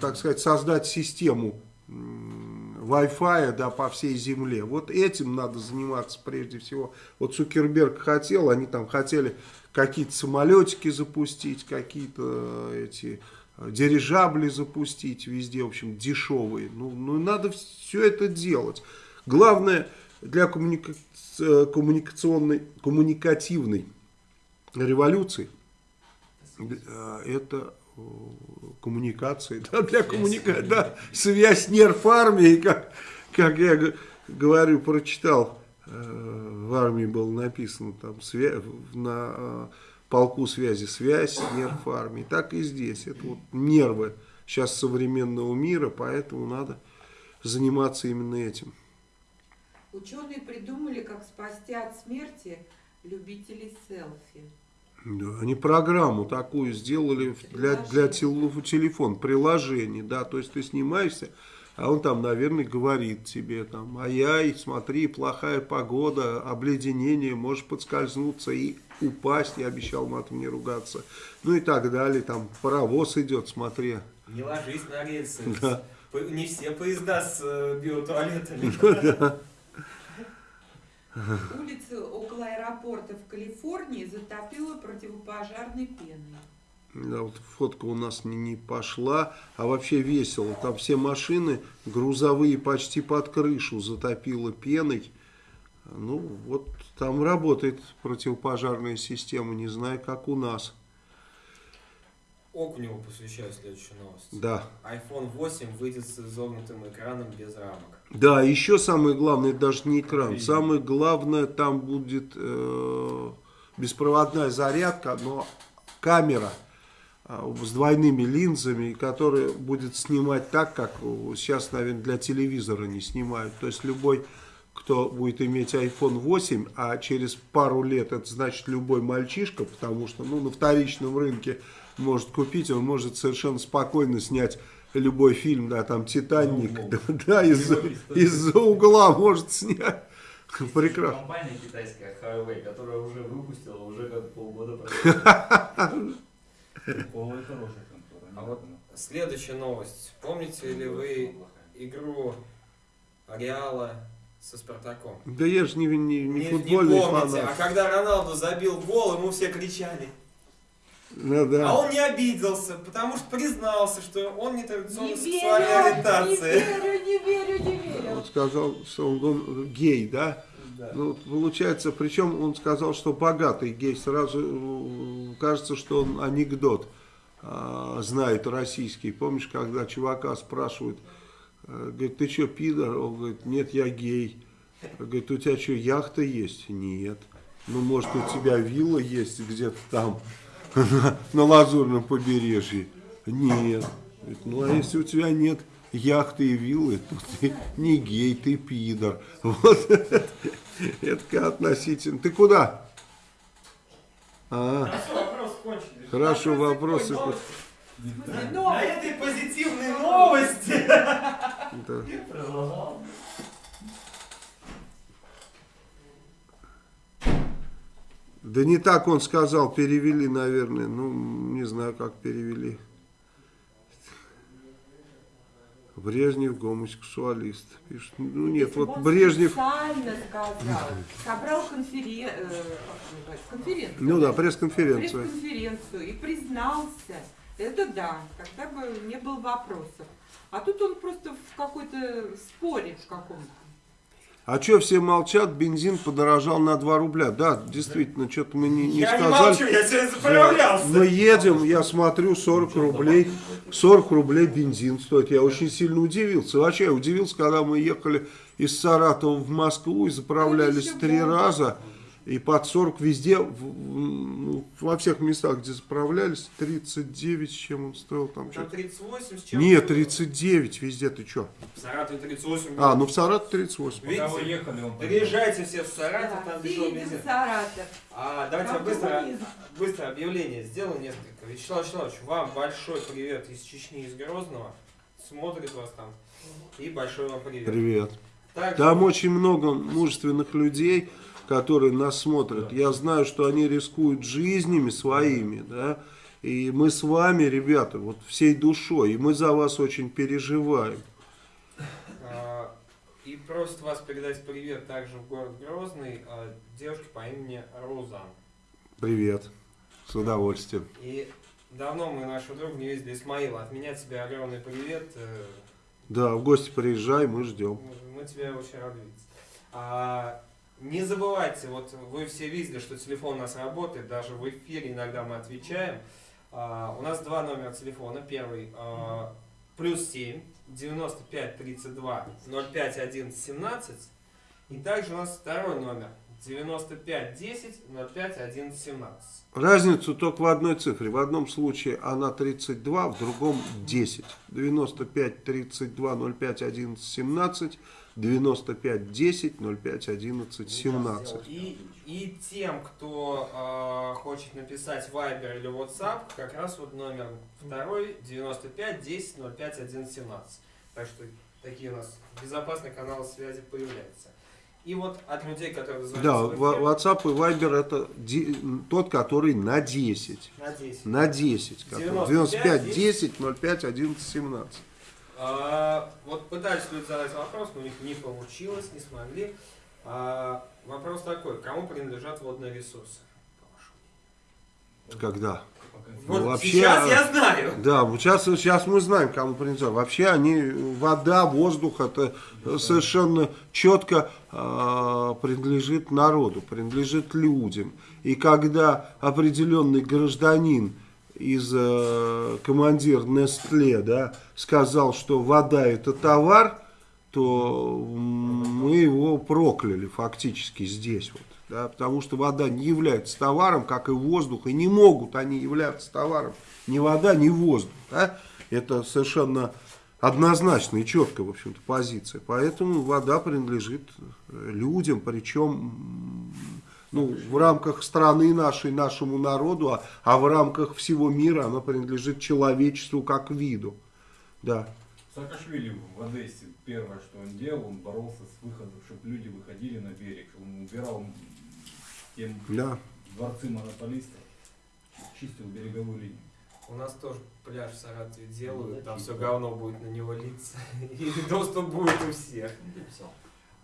так сказать, создать систему Wi-Fi да, по всей земле. Вот этим надо заниматься прежде всего. Вот Цукерберг хотел, они там хотели какие-то самолетики запустить, какие-то э, эти э, дирижабли запустить везде, в общем, дешевые. Ну, ну надо все это делать. Главное для коммуника- э, коммуникационной, коммуникативной революции это коммуникации, да, для коммуникации, да, связь нерв армии, как, как я говорю, прочитал, э, в армии было написано там свя- на э, полку связи связь, нерв армии, так и здесь, это вот нервы сейчас современного мира, поэтому надо заниматься именно этим. Ученые придумали, как спасти от смерти любителей селфи. Да, они программу такую сделали для, для тел- телефон, приложение, да, то есть ты снимаешься, а он там, наверное, говорит тебе там, ай-яй, смотри, плохая погода, обледенение, можешь подскользнуться и упасть, я обещал матом не ругаться, ну и так далее, там паровоз идет, смотри. Не ложись на рельсы. Да. Не все поезда с э, биотуалетами. Улицы около аэропорта в Калифорнии затопило противопожарной пеной. Да, вот фотка у нас не, не пошла, а вообще весело. Там все машины грузовые почти под крышу затопило пеной. Ну, вот там работает противопожарная система, не знаю, как у нас. Окуневу посвящаю следующую новость. Да. iPhone 8 выйдет с изогнутым экраном без рамок. Да, еще самое главное, даже не экран. Самое главное, там будет э, беспроводная зарядка, но камера э, с двойными линзами, которая будет снимать так, как сейчас, наверное, для телевизора не снимают. То есть любой, кто будет иметь iPhone 8, а через пару лет это значит любой мальчишка, потому что ну, на вторичном рынке может купить, он может совершенно спокойно снять любой фильм, да, там «Титаник», да, углом. да, из- из-за угла может снять. Прекрасно. Компания китайская Huawei, которая уже выпустила, уже как полгода прошло. Хорошая контора. А вот следующая новость. Помните ли вы игру Реала со Спартаком? Да я же не, не, не Не- футбольный помните, фанат. а когда Роналду забил гол, ему все кричали. Ну, да. А он не обиделся, потому что признался, что он не традиционной Не сексуальной верю, не ориентации. верю, не верю, не верю. Он сказал, что он, он гей, да? Да. Ну, получается, причем он сказал, что богатый гей. Сразу э, кажется, что он анекдот а, знает российский. Помнишь, когда чувака спрашивают, э, говорит, ты что, пидор? Он говорит, нет, я гей. Говорит, у тебя что, яхта есть? Нет. Ну, может, у тебя вилла есть где-то там, на Лазурном побережье? Нет. Ну, а если у тебя нет яхты и виллы, то ты не гей, ты пидор. Вот это относительно. Ты куда? А, Хорошо, вопросы На этой позитивной новости. да. Да не так он сказал, перевели, наверное. Ну, не знаю, как перевели. Брежнев гомосексуалист. Пишет. Ну нет, Если вот он Брежнев... специально сказал, собрал конферен... э, конференцию. Ну да, пресс-конференцию. пресс-конференцию и признался. Это да, тогда бы не было вопросов. А тут он просто в какой-то споре в каком-то. А что все молчат? Бензин подорожал на 2 рубля. Да, действительно, что-то мы не, не Я не сказали. молчу, я сегодня заправлялся. Мы едем, я смотрю, 40 рублей, 40 рублей бензин стоит. Я очень сильно удивился. Вообще, я удивился, когда мы ехали из Саратова в Москву и заправлялись три было. И под 40 везде, в- в- ну, во всех местах, где заправлялись, 39, с чем он стоил там Там что-то. 38 с чем Нет, 39 везде, ты что? В Саратове 38. А, ну в Саратове 38. Видите? Вы ехали, он Приезжайте все в Саратов, Да, там все дешевый бензин. в Саратов. А, давайте я быстро, быстро объявление сделаю несколько. Вячеслав Вячеславович, вам большой привет из Чечни, из Грозного. Смотрит вас там. И большой вам привет. Привет. Там очень много мужественных людей, которые нас смотрят. Я знаю, что они рискуют жизнями своими, да. И мы с вами, ребята, вот всей душой, и мы за вас очень переживаем. А, И просит вас передать привет также в город Грозный а, девушке по имени Розан. Привет. С удовольствием. И давно мы нашего друга не видели, Исмаила. От меня тебе огромный привет. э, Да, в гости приезжай, мы ждем. Мы тебя очень рады видеть. А, не забывайте, вот вы все видели, что телефон у нас работает, даже в эфире иногда мы отвечаем. А, у нас два номера телефона. Первый а, плюс 7 95 32 05 11 17. И также у нас второй номер 95 10 05 11 17. Разницу только в одной цифре. В одном случае она 32, в другом 10. 95 32 05 11 17, 95 10 05 11 17. И, и тем, кто а, хочет написать Viber или WhatsApp, как раз вот номер второй 95 10 05 11 17. Так что такие у нас безопасные каналы связи появляются. И вот от людей, которые Да, Ва- эфир, WhatsApp и Viber это тот, который на 10. на 10. На 10. который. 95, 95 10 05 11 17. А, вот пытались люди задать вопрос, но у них не получилось, не смогли. А, вопрос такой, кому принадлежат водные ресурсы? Когда? Пока Ну, Вот вообще, сейчас я знаю. Да, вот сейчас, сейчас мы знаем, кому принадлежат. Вообще они, вода, воздух, это совершенно четко а, принадлежит народу, принадлежит людям. И когда определенный гражданин из э, командир Нестле, да, сказал, что вода это товар, то мы его прокляли фактически здесь вот. Да, потому что вода не является товаром, как и воздух, и не могут они являться товаром ни вода, ни воздух. Да? Это совершенно однозначная и четкая, в общем-то, позиция. Поэтому вода принадлежит людям, причем ну, в рамках страны нашей, нашему народу, а, а в рамках всего мира она принадлежит человечеству как виду. Да. Саакашвили в Одессе первое, что он делал, он боролся с выходом, чтобы люди выходили на берег. Он убирал тем Да. дворцы монополистов, чистил береговую линию. У нас тоже пляж в Саратове делают, там все говно будет на него литься, и доступ будет у всех.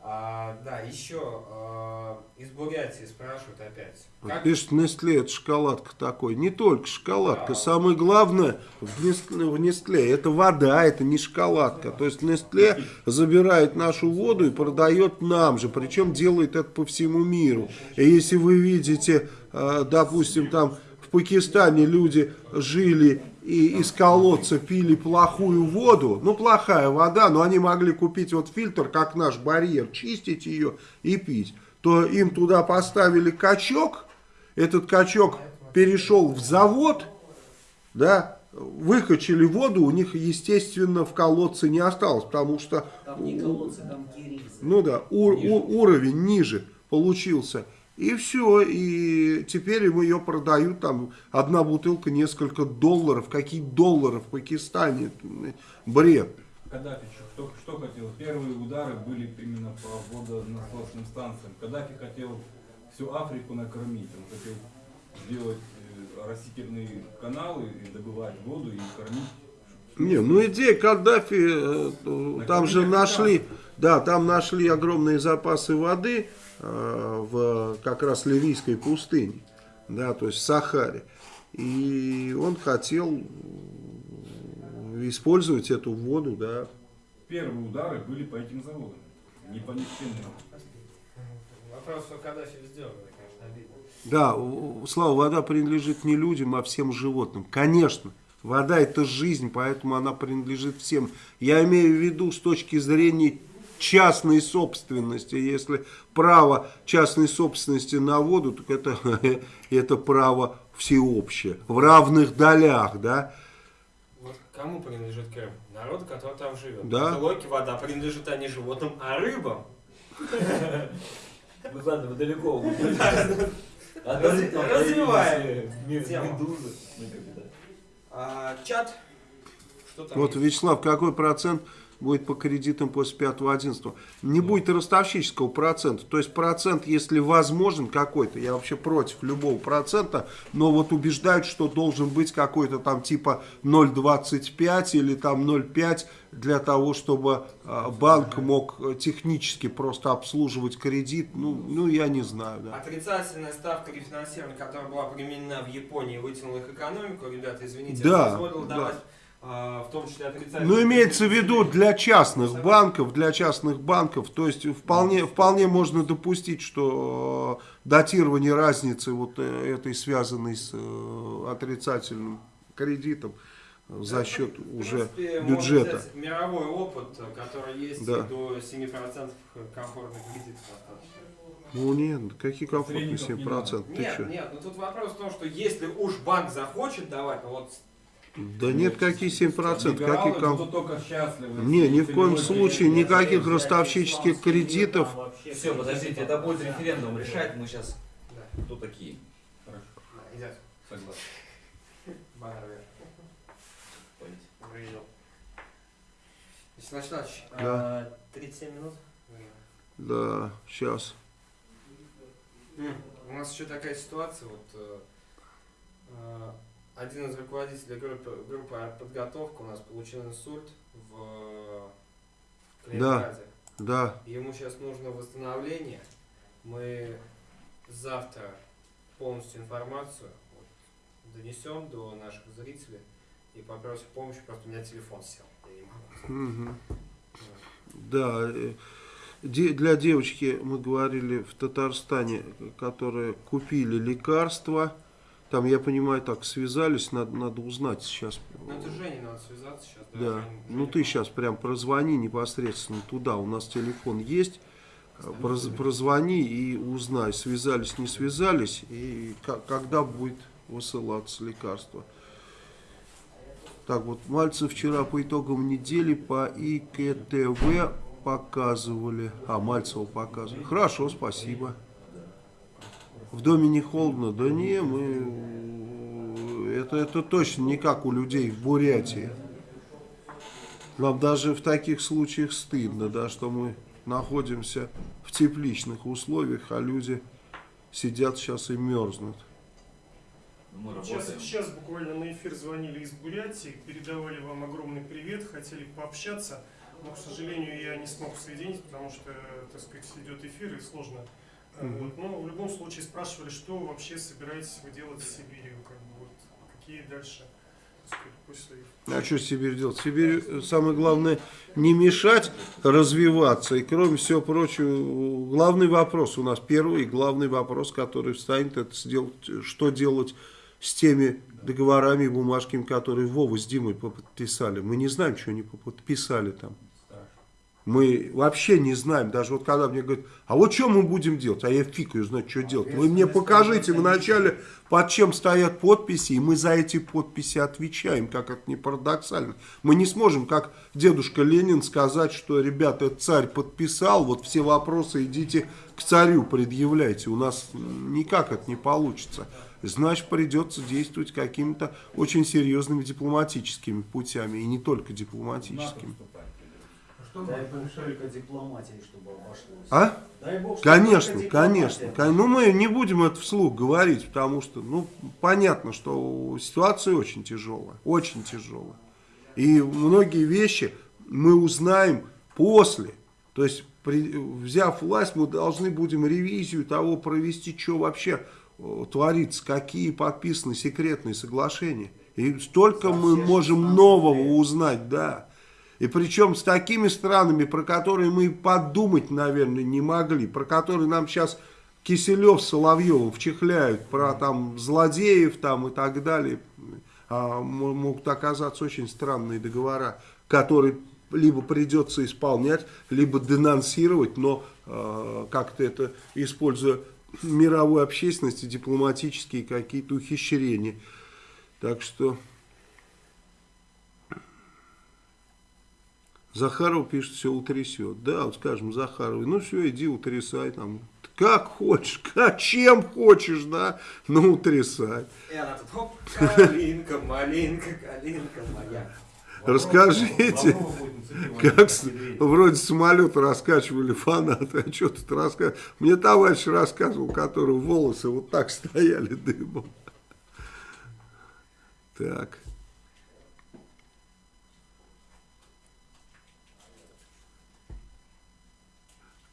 А, да, еще а, из Бурятии спрашивают опять. Как Пишет, Нестле это шоколадка такой. Не только шоколадка. Да. Самое главное в Нестле, в Нестле это вода, это не шоколадка. То есть Нестле забирает нашу воду и продает нам же. Причем делает это по всему миру. И если вы видите, э, допустим, там Пакистане люди жили и из колодца пили плохую воду, ну плохая вода, но они могли купить вот фильтр, как наш барьер, чистить ее и пить, то им туда поставили качок, этот качок перешел в завод, да, выкачали воду, у них, естественно, в колодце не осталось, потому что, Там не колодцы, там ну да, у- у- уровень ниже получился. И все, и теперь им ее продают, там, одна бутылка несколько долларов. Какие доллары в Пакистане? Бред. Каддафи что, что хотел? Первые удары были именно по водонасосным станциям. Каддафи хотел всю Африку накормить. Он хотел сделать э, растительные каналы и добывать воду и кормить. Не, ну идея Каддафи, э, там же нашли, да, там нашли огромные запасы воды в как раз ливийской пустыне, да, то есть в Сахаре. И он хотел э, использовать эту воду, да. Первые удары были по этим заводам. Не по нефтяным. Вопрос, что Каддафи сделал, это, конечно, обидно. Да, Слава, вода принадлежит не людям, а всем животным. Конечно, вода это жизнь, поэтому она принадлежит всем. Я имею в виду с точки зрения частной собственности. Если право частной собственности на воду, так это, это право всеобщее, в равных долях, да. Вот кому принадлежит Крым? Народу, который там живет. Да. По логике вода принадлежит а не животным, а рыбам. Ну ладно, вы далеко. Раз- развиваем медузы. А, чат. Вот? Вячеслав, какой процент будет по кредитам после 5-11? Не будет ростовщического процента. То есть процент, если возможен какой-то, я вообще против любого процента, но вот убеждают, что должен быть какой-то там типа 0,25 или там 0,5 для того, чтобы а, банк мог э, технически просто обслуживать кредит. Ну, ну я не знаю, да. Отрицательная ставка рефинансирования, которая была применена в Японии, вытянула их экономику. Ребята, извините, Да, позволил да. давать, в том числе отрицательные... Ну, имеется в виду для частных банков, для частных банков, то есть вполне, вполне можно допустить, что э, датирование разницы вот э, этой связанной с э, отрицательным кредитом за счет В уже принципе, бюджета. взять мировой опыт, который есть Да. до 7% комфортных кредитов достаточно. Ну нет, какие комфортные Посредников не 7%, ты Нет, что? нет, ну тут вопрос в том, что если уж банк захочет давать, ну вот Да нет, какие 7%, Либералы какие только счастливы. Не, ни в коем случае никаких ростовщических кредитов. Все, подождите, это будет референдум решать. Мы сейчас да, кто такие? Хорошо, да, идет. согласен. Баннер вверх. Вячеславович, Да. а, 37 минут? Да, сейчас. У нас еще такая ситуация, вот э, э, один из руководителей группы, группы подготовка у нас получил инсульт в Калининграде. Да, Ему сейчас нужно восстановление. Мы завтра полностью информацию вот, донесем до наших зрителей и попросим помощи, просто у меня телефон сел. Я не могу. Вот. Да, э, де- для девочки мы говорили в Татарстане, которые купили лекарства, Там, я понимаю, так связались, надо, надо узнать сейчас. Ну это Жене надо связаться сейчас. Да. Женя- Ну Женя ты сейчас прям прозвони непосредственно туда. У нас телефон есть. Проз- Прозвони и узнай, связались, не связались, и ко- когда будет высылаться лекарство. Так вот, Мальцев вчера по итогам недели по ИКТВ показывали. А, Мальцева показывали. Хорошо, спасибо. В доме не холодно? Да не, мы... Это, это точно не как у людей в Бурятии. Нам даже в таких случаях стыдно, да, что мы находимся в тепличных условиях, а люди сидят сейчас и мерзнут. Мы Сейчас, сейчас буквально на эфир звонили из Бурятии, передавали вам огромный привет, хотели пообщаться, но, к сожалению, я не смог соединить, потому что, так сказать, идет эфир и сложно. Мгм. Вот. Но в любом случае спрашивали, что вообще собираетесь вы делать в Сибири, как бы, вот, какие дальше, после А что Сибирь делать? Сибирь, самое главное, не мешать развиваться. И кроме всего прочего, главный вопрос у нас, первый главный вопрос, который встанет, это сделать, что делать с теми договорами и бумажками, которые Вова с Димой подписали. Мы не знаем, что они подписали там. Мы вообще не знаем, даже вот когда мне говорят, а вот что мы будем делать, а я фиг ее знать, что делать. Вы мне покажите вначале, под чем стоят подписи, и мы за эти подписи отвечаем, как это не парадоксально. Мы не сможем, как дедушка Ленин, сказать, что, ребята, царь подписал, вот все вопросы идите к царю предъявляйте. У нас никак это не получится. Значит, придется действовать какими-то очень серьезными дипломатическими путями, и не только дипломатическими. Дай бог только дипломатии, чтобы обошлось. А? Дай бог, Конечно, конечно. Ну, мы не будем это вслух говорить, потому что, ну, понятно, что ситуация очень тяжелая, очень тяжелая. И многие вещи мы узнаем после. То есть, при- взяв власть, мы должны будем ревизию того провести, что вообще э, творится, какие подписаны секретные соглашения. И столько мы все можем 16 нового лет. узнать, да. И причем с такими странами, про которые мы подумать, наверное, не могли, про которые нам сейчас Киселев с Соловьевым вчихляют, про там злодеев там и так далее. А могут оказаться очень странные договора, которые либо придется исполнять, либо денонсировать, но э, как-то это используя мировую общественность и дипломатические какие-то ухищрения. Так что... Захаров пишет, все утрясет. Да, вот скажем Захаровой, ну все, иди утрясай там. Как хочешь, как, чем хочешь, да, ну утрясай. И она тут, хоп, калинка, малинка, калинка моя. Расскажите, Как вроде самолета раскачивали фанаты, а что тут рассказывать? Мне товарищ рассказывал, у которого волосы вот так стояли дымом. Так.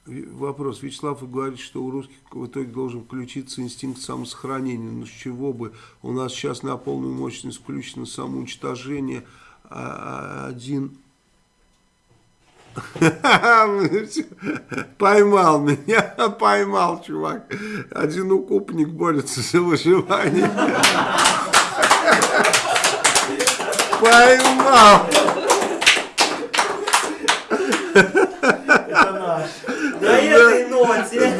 Вопрос. Вячеслав вы говорите, что у русских в итоге должен включиться инстинкт самосохранения. Ну с чего бы? У нас сейчас на полную мощность включено самоуничтожение. А один Поймал меня, поймал, чувак. Один укупник борется за выживание. Поймал. На этой ноте.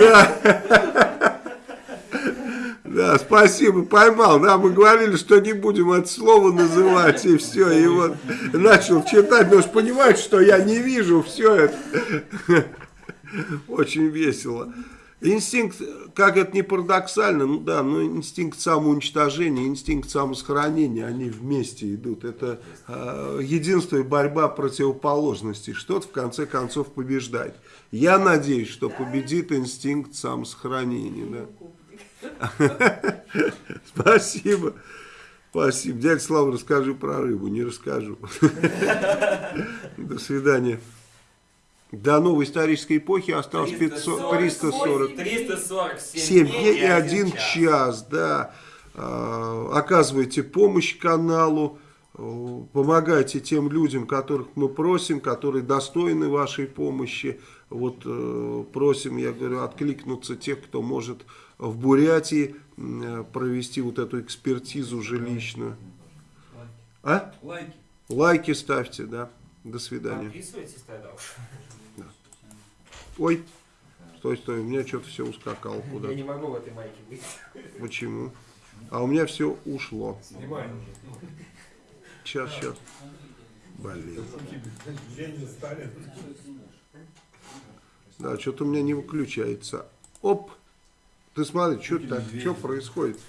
Да, спасибо, поймал. Да, мы говорили, что не будем это слово называть, и все. И вот начал читать, но ж понимаете, что я не вижу все это. Очень весело. Инстинкт, как это не парадоксально, ну да, но инстинкт самоуничтожения, инстинкт самосохранения, они вместе идут. Это э, единство и борьба противоположностей. Что-то в конце концов побеждает. Я надеюсь, что победит инстинкт самосохранения. Да. Спасибо. Спасибо. Дядя Слава, расскажи про рыбу. Не расскажу. До свидания. До новой исторической эпохи осталось 500, 340. 347 7 дней и 1 час, да. А, Оказывайте помощь каналу, помогайте тем людям, которых мы просим, которые достойны вашей помощи. Вот э, просим, я говорю, откликнуться тех, кто может в Бурятии э, провести вот эту экспертизу жилищную. А? Лайки. Лайки ставьте, да. До свидания. Подписывайтесь тогда уж. Ой, стой, стой, у меня что-то все ускакало Я куда-то. не могу в этой майке быть. Почему? А у меня все ушло. Снимай уже. Сейчас, сейчас. Блин. Ленин, Сталин. Да, что-то у меня не выключается. Оп! Ты смотри, что так, что происходит?